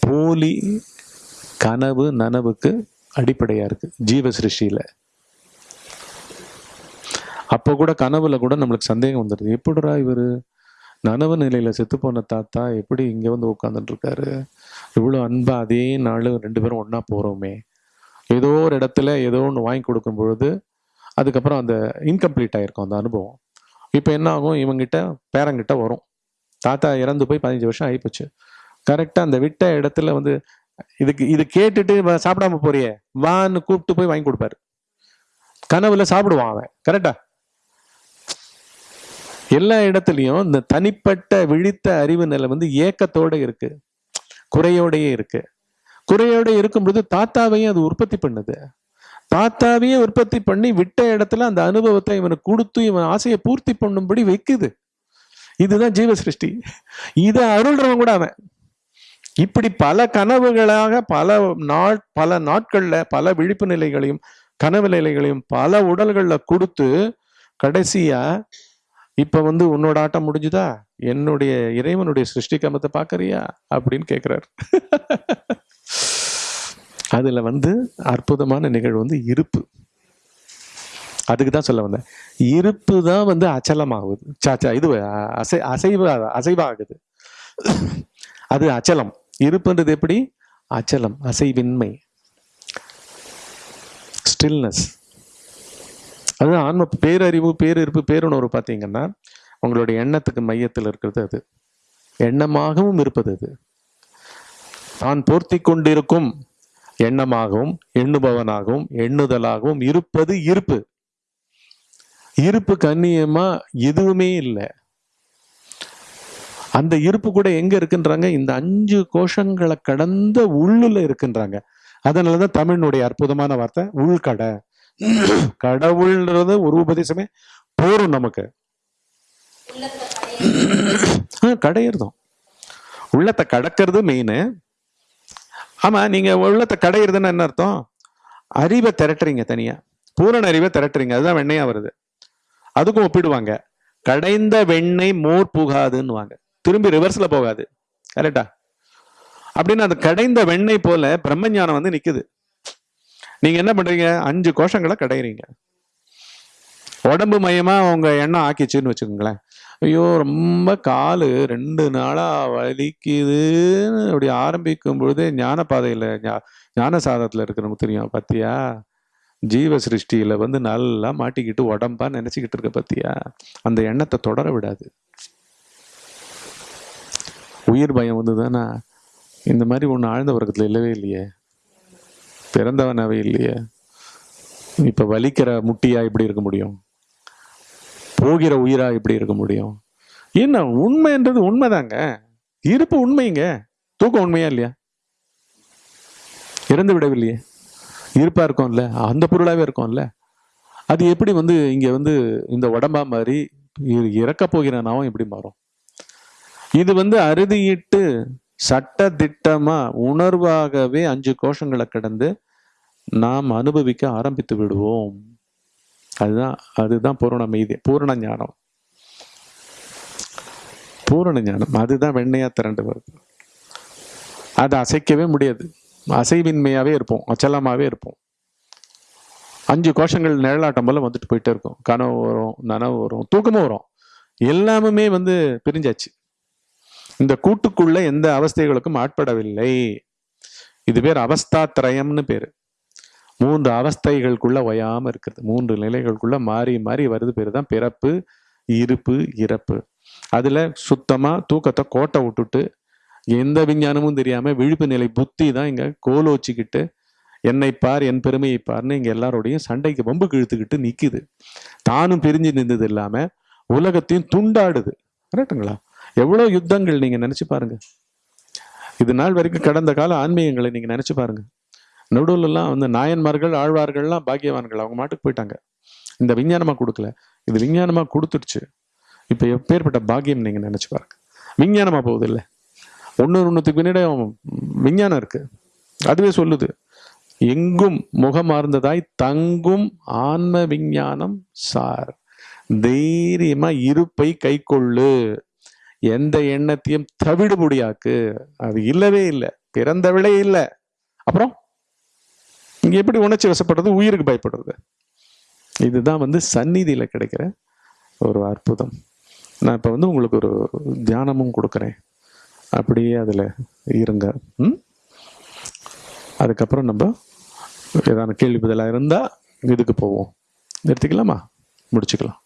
போலி கனவு நனவுக்கு அடிப்படையாக இருக்குது ஜீவ சிருஷ்டியில் அப்போ கூட கனவுல கூட நம்மளுக்கு சந்தேகம் வந்துடுது எப்படிடா இவர்? நனவு நிலையில் செத்து போன தாத்தா எப்படி இங்கே வந்து உட்காந்துட்டு இருக்காரு அன்பாக அன்பா அதே நாள் ரெண்டு பேரும் ஒன்றா போகிறோமே ஏதோ ஒரு இடத்துல ஏதோ ஒன்று வாங்கி கொடுக்கும் பொழுது அதுக்கப்புறம் அந்த இன்கம்ப்ளீட் ஆகிருக்கும் அந்த அனுபவம். இப்போ என்ன ஆகும்? இவங்கிட்ட பேரங்கிட்ட வரும். தாத்தா இறந்து போய் பதினஞ்சு வருஷம் ஆயிப்போச்சு. கரெக்டாக அந்த விட்ட இடத்துல வந்து இதுக்கு இது கேட்டுட்டு சாப்பிடாம போறியே வான்னு கூப்பிட்டு போய் வாங்கி கொடுப்பாரு. கனவுல சாப்பிடுவான் அவன். கரெக்டா எல்லா இடத்துலயும் இந்த தனிப்பட்ட விழித்த அறிவு நிலை வந்து ஏக்கத்தோட இருக்கு. குறையோடையே இருக்கு. குறையோட இருக்கும்பொழுது தாத்தாவையும் அது உற்பத்தி பண்ணுது. தாத்தாவையே உற்பத்தி பண்ணி விட்ட இடத்துல அந்த அனுபவத்தை இவனுக்கு கொடுத்து இவன் ஆசையை பூர்த்தி பண்ணும்படி வைக்குது. இதுதான் ஜீவ சிருஷ்டி இதை அருள்றவன் கூட அவன். இப்படி பல கனவுகளாக பல நாள் பல நாட்கள்ல பல விழிப்பு நிலைகளையும் கனவு நிலைகளையும் பல உடல்கள்ல கொடுத்து கடைசியா இப்ப வந்து உன்னோட ஆட்டம் முடிஞ்சுதா? என்னுடைய இறைவனுடைய சிருஷ்டி கமத்தை பாக்குறியா அப்படின்னு கேக்குறாரு. அதில் வந்து அற்புதமான நிகழ்வு வந்து இருப்பு. அதுக்கு தான் சொல்ல வந்தேன். இருப்பு தான் வந்து அச்சலமாகுது. சாச்சா இது அசை அசைவாக அசைவாகுது. அது அச்சலம். இருப்புன்றது எப்படி? அச்சலம் அசைவின்மை. ஸ்டில்னஸ். அது ஆன்ம பேரறிவு பேரிருப்பு பேருணர்வு பார்த்தீங்கன்னா உங்களுடைய எண்ணத்துக்கு மையத்தில் இருக்கிறது அது. எண்ணமாகவும் இருப்பது அது. தான் போர்த்தி கொண்டிருக்கும். எண்ணமாகவும் எண்ணுபவனாகவும் எண்ணுதலாகவும் இருப்பது இருப்பு. இருப்பு கண்ணியமா எதுவுமே இல்லை. அந்த இருப்பு கூட எங்க இருக்குன்றாங்க? இந்த அஞ்சு கோஷங்களை கடந்த உள்ளுல இருக்குன்றாங்க. அதனாலதான் தமிழினுடைய அற்புதமான வார்த்தை உள்கடை. கடவுள்ன்றது ஒரு உபதேசமே போரும் நமக்கு. கடையிறதும். உள்ளத்தை கடக்கிறது மெயின் ஆமாம் நீங்கள் உள்ளத்தை கடையிறதுன்னு என்ன அர்த்தம்? அறிவை திரட்டுறீங்க தனியாக பூரண அறிவை திரட்டுறீங்க. அதுதான் வெண்ணையாக வருது. அதுக்கும் ஒப்பிடுவாங்க. கடைந்த வெண்ணெய் மோர் புகாதுன்னுவாங்க. திரும்பி ரிவர்ஸில் போகாது. கரெக்டா அப்படின்னு அந்த கடைந்த வெண்ணெய் போல பிரம்மஞானம் வந்து நிற்குது நீங்கள் என்ன பண்ணுறீங்க அஞ்சு கோஷங்களை கடையிறீங்க. உடம்பு மையமாக உங்கள் எண்ணம் ஆக்கிச்சுன்னு வச்சுக்கோங்களேன். ஐயோ ரொம்ப கால். ரெண்டு நாளாக வலிக்குதுன்னு அப்படி ஆரம்பிக்கும் பொழுதே ஞான பாதையில ஞான சாதத்தில் இருக்கிறவங்க தெரியும் பத்தியா? ஜீவ சிருஷ்டியில் வந்து நல்லா மாட்டிக்கிட்டு உடம்பா நினச்சிக்கிட்டு இருக்க பத்தியா? அந்த எண்ணத்தை தொடர விடாது. உயிர் பயம் வந்து தானே இந்த மாதிரி ஒன்று ஆழ்ந்த வர்க்கத்தில் இல்லவே இல்லையே. பிறந்தவனாவே இல்லையே. இப்போ வலிக்கிற முட்டியாக இப்படி இருக்க முடியும்? போகிற உயிரா எப்படி இருக்க முடியும்? என்ன உண்மைன்றது உண்மைதாங்க. இருப்பு உண்மைங்க. தூக்கம் உண்மையா இல்லையா? இறந்து விடவில்லையே. இருப்பா இருக்கும்ல. அந்த பொருளாவே இருக்கும்ல. அது எப்படி வந்து இங்க வந்து இந்த உடம்பா மாதிரி இறக்க போகிற நாவும் எப்படி மாறும். இது வந்து அறுதியிட்டு சட்ட திட்டமா உணர்வாகவே அஞ்சு கோஷங்களை கடந்து நாம் அனுபவிக்க ஆரம்பித்து விடுவோம். அதுதான் அதுதான் பூரண மீதி பூரண ஞானம். பூரண ஞானம் அதுதான் வெண்ணையா திரண்டு வருது. அதை அசைக்கவே முடியாது. அசைவின்மையாவே இருப்போம் அச்சலமாவே இருப்போம். அஞ்சு கோஷங்கள் நிழலாட்டம் போல வந்துட்டு போயிட்டே இருக்கும். கனவு வரும் நனவு வரும் தூக்கமும் வரும். எல்லாமுமே வந்து பிரிஞ்சாச்சு. இந்த கூட்டுக்குள்ள எந்த அவஸ்தைகளுக்கும் ஆட்படவில்லை. இது பேர் அவஸ்தாத்ரயம்னு பேரு. மூன்று அவஸ்தைகளுக்குள்ள ஒயாம இருக்கிறது. மூன்று நிலைகளுக்குள்ள மாறி மாறி வருது பேர் தான் பிறப்பு இருப்பு இறப்பு. அதுல சுத்தமா தூக்கத்தை கோட்டை விட்டுட்டு எந்த விஞ்ஞானமும் தெரியாம விழிப்பு நிலை புத்தி தான் இங்க கோல் வச்சுக்கிட்டு என்னை பார் என் பெருமையை பார்னு இங்க எல்லாரோடையும் சண்டைக்கு வம்பு கிழுத்துக்கிட்டு நிக்குது. தானும் பிரிஞ்சு நின்றது இல்லாம உலகத்தையும் துண்டாடுது. கரெக்டுங்களா எவ்வளவு யுத்தங்கள் நீங்க நினைச்சு பாருங்க. இது நாள் வரைக்கும் கடந்த கால ஆன்மீகங்களை நீங்க நினைச்சு பாருங்க. நடுவுலலாம் வந்து நாயன்மார்கள் ஆழ்வார்கள்லாம் பாக்கியவான்கள். அவங்க மாட்டுக்கு போயிட்டாங்க. இந்த விஞ்ஞானமாக கொடுக்கல. இது விஞ்ஞானமாக கொடுத்துடுச்சு. இப்போ எப்பேற்பட்ட பாக்கியம் நீங்கள் நினச்சி பாருங்க. விஞ்ஞானமாக போகுது இல்லை ஒன்று ஒன்றுத்துக்கு பின்னாடி விஞ்ஞானம் இருக்குது அதுவே சொல்லுது. எங்கும் முகமார்ந்ததாய் தங்கும் ஆன்ம விஞ்ஞானம் சார். தைரியமா இருப்பை கைக்கொள்ளு. எந்த எண்ணத்தையும் தவிடுபடியாக்கு. அது இல்லவே இல்லை. பிறந்தவளே இல்லை. அப்புறம்? இங்கே எப்படி உணர்ச்சி வசப்படுறது? உயிருக்கு பயப்படுறது. இதுதான் வந்து சந்நிதியில் கிடைக்கிற ஒரு அற்புதம். நான் இப்போ வந்து உங்களுக்கு ஒரு தியானமும் கொடுக்குறேன். அப்படியே அதில் இருங்க. ம்? அதுக்கப்புறம் நம்ம ஏதாவது கேள்வி பதிலாக இருந்தால் இதுக்கு போவோம். நிறுத்திக்கலாமா? முடிச்சுக்கலாம்.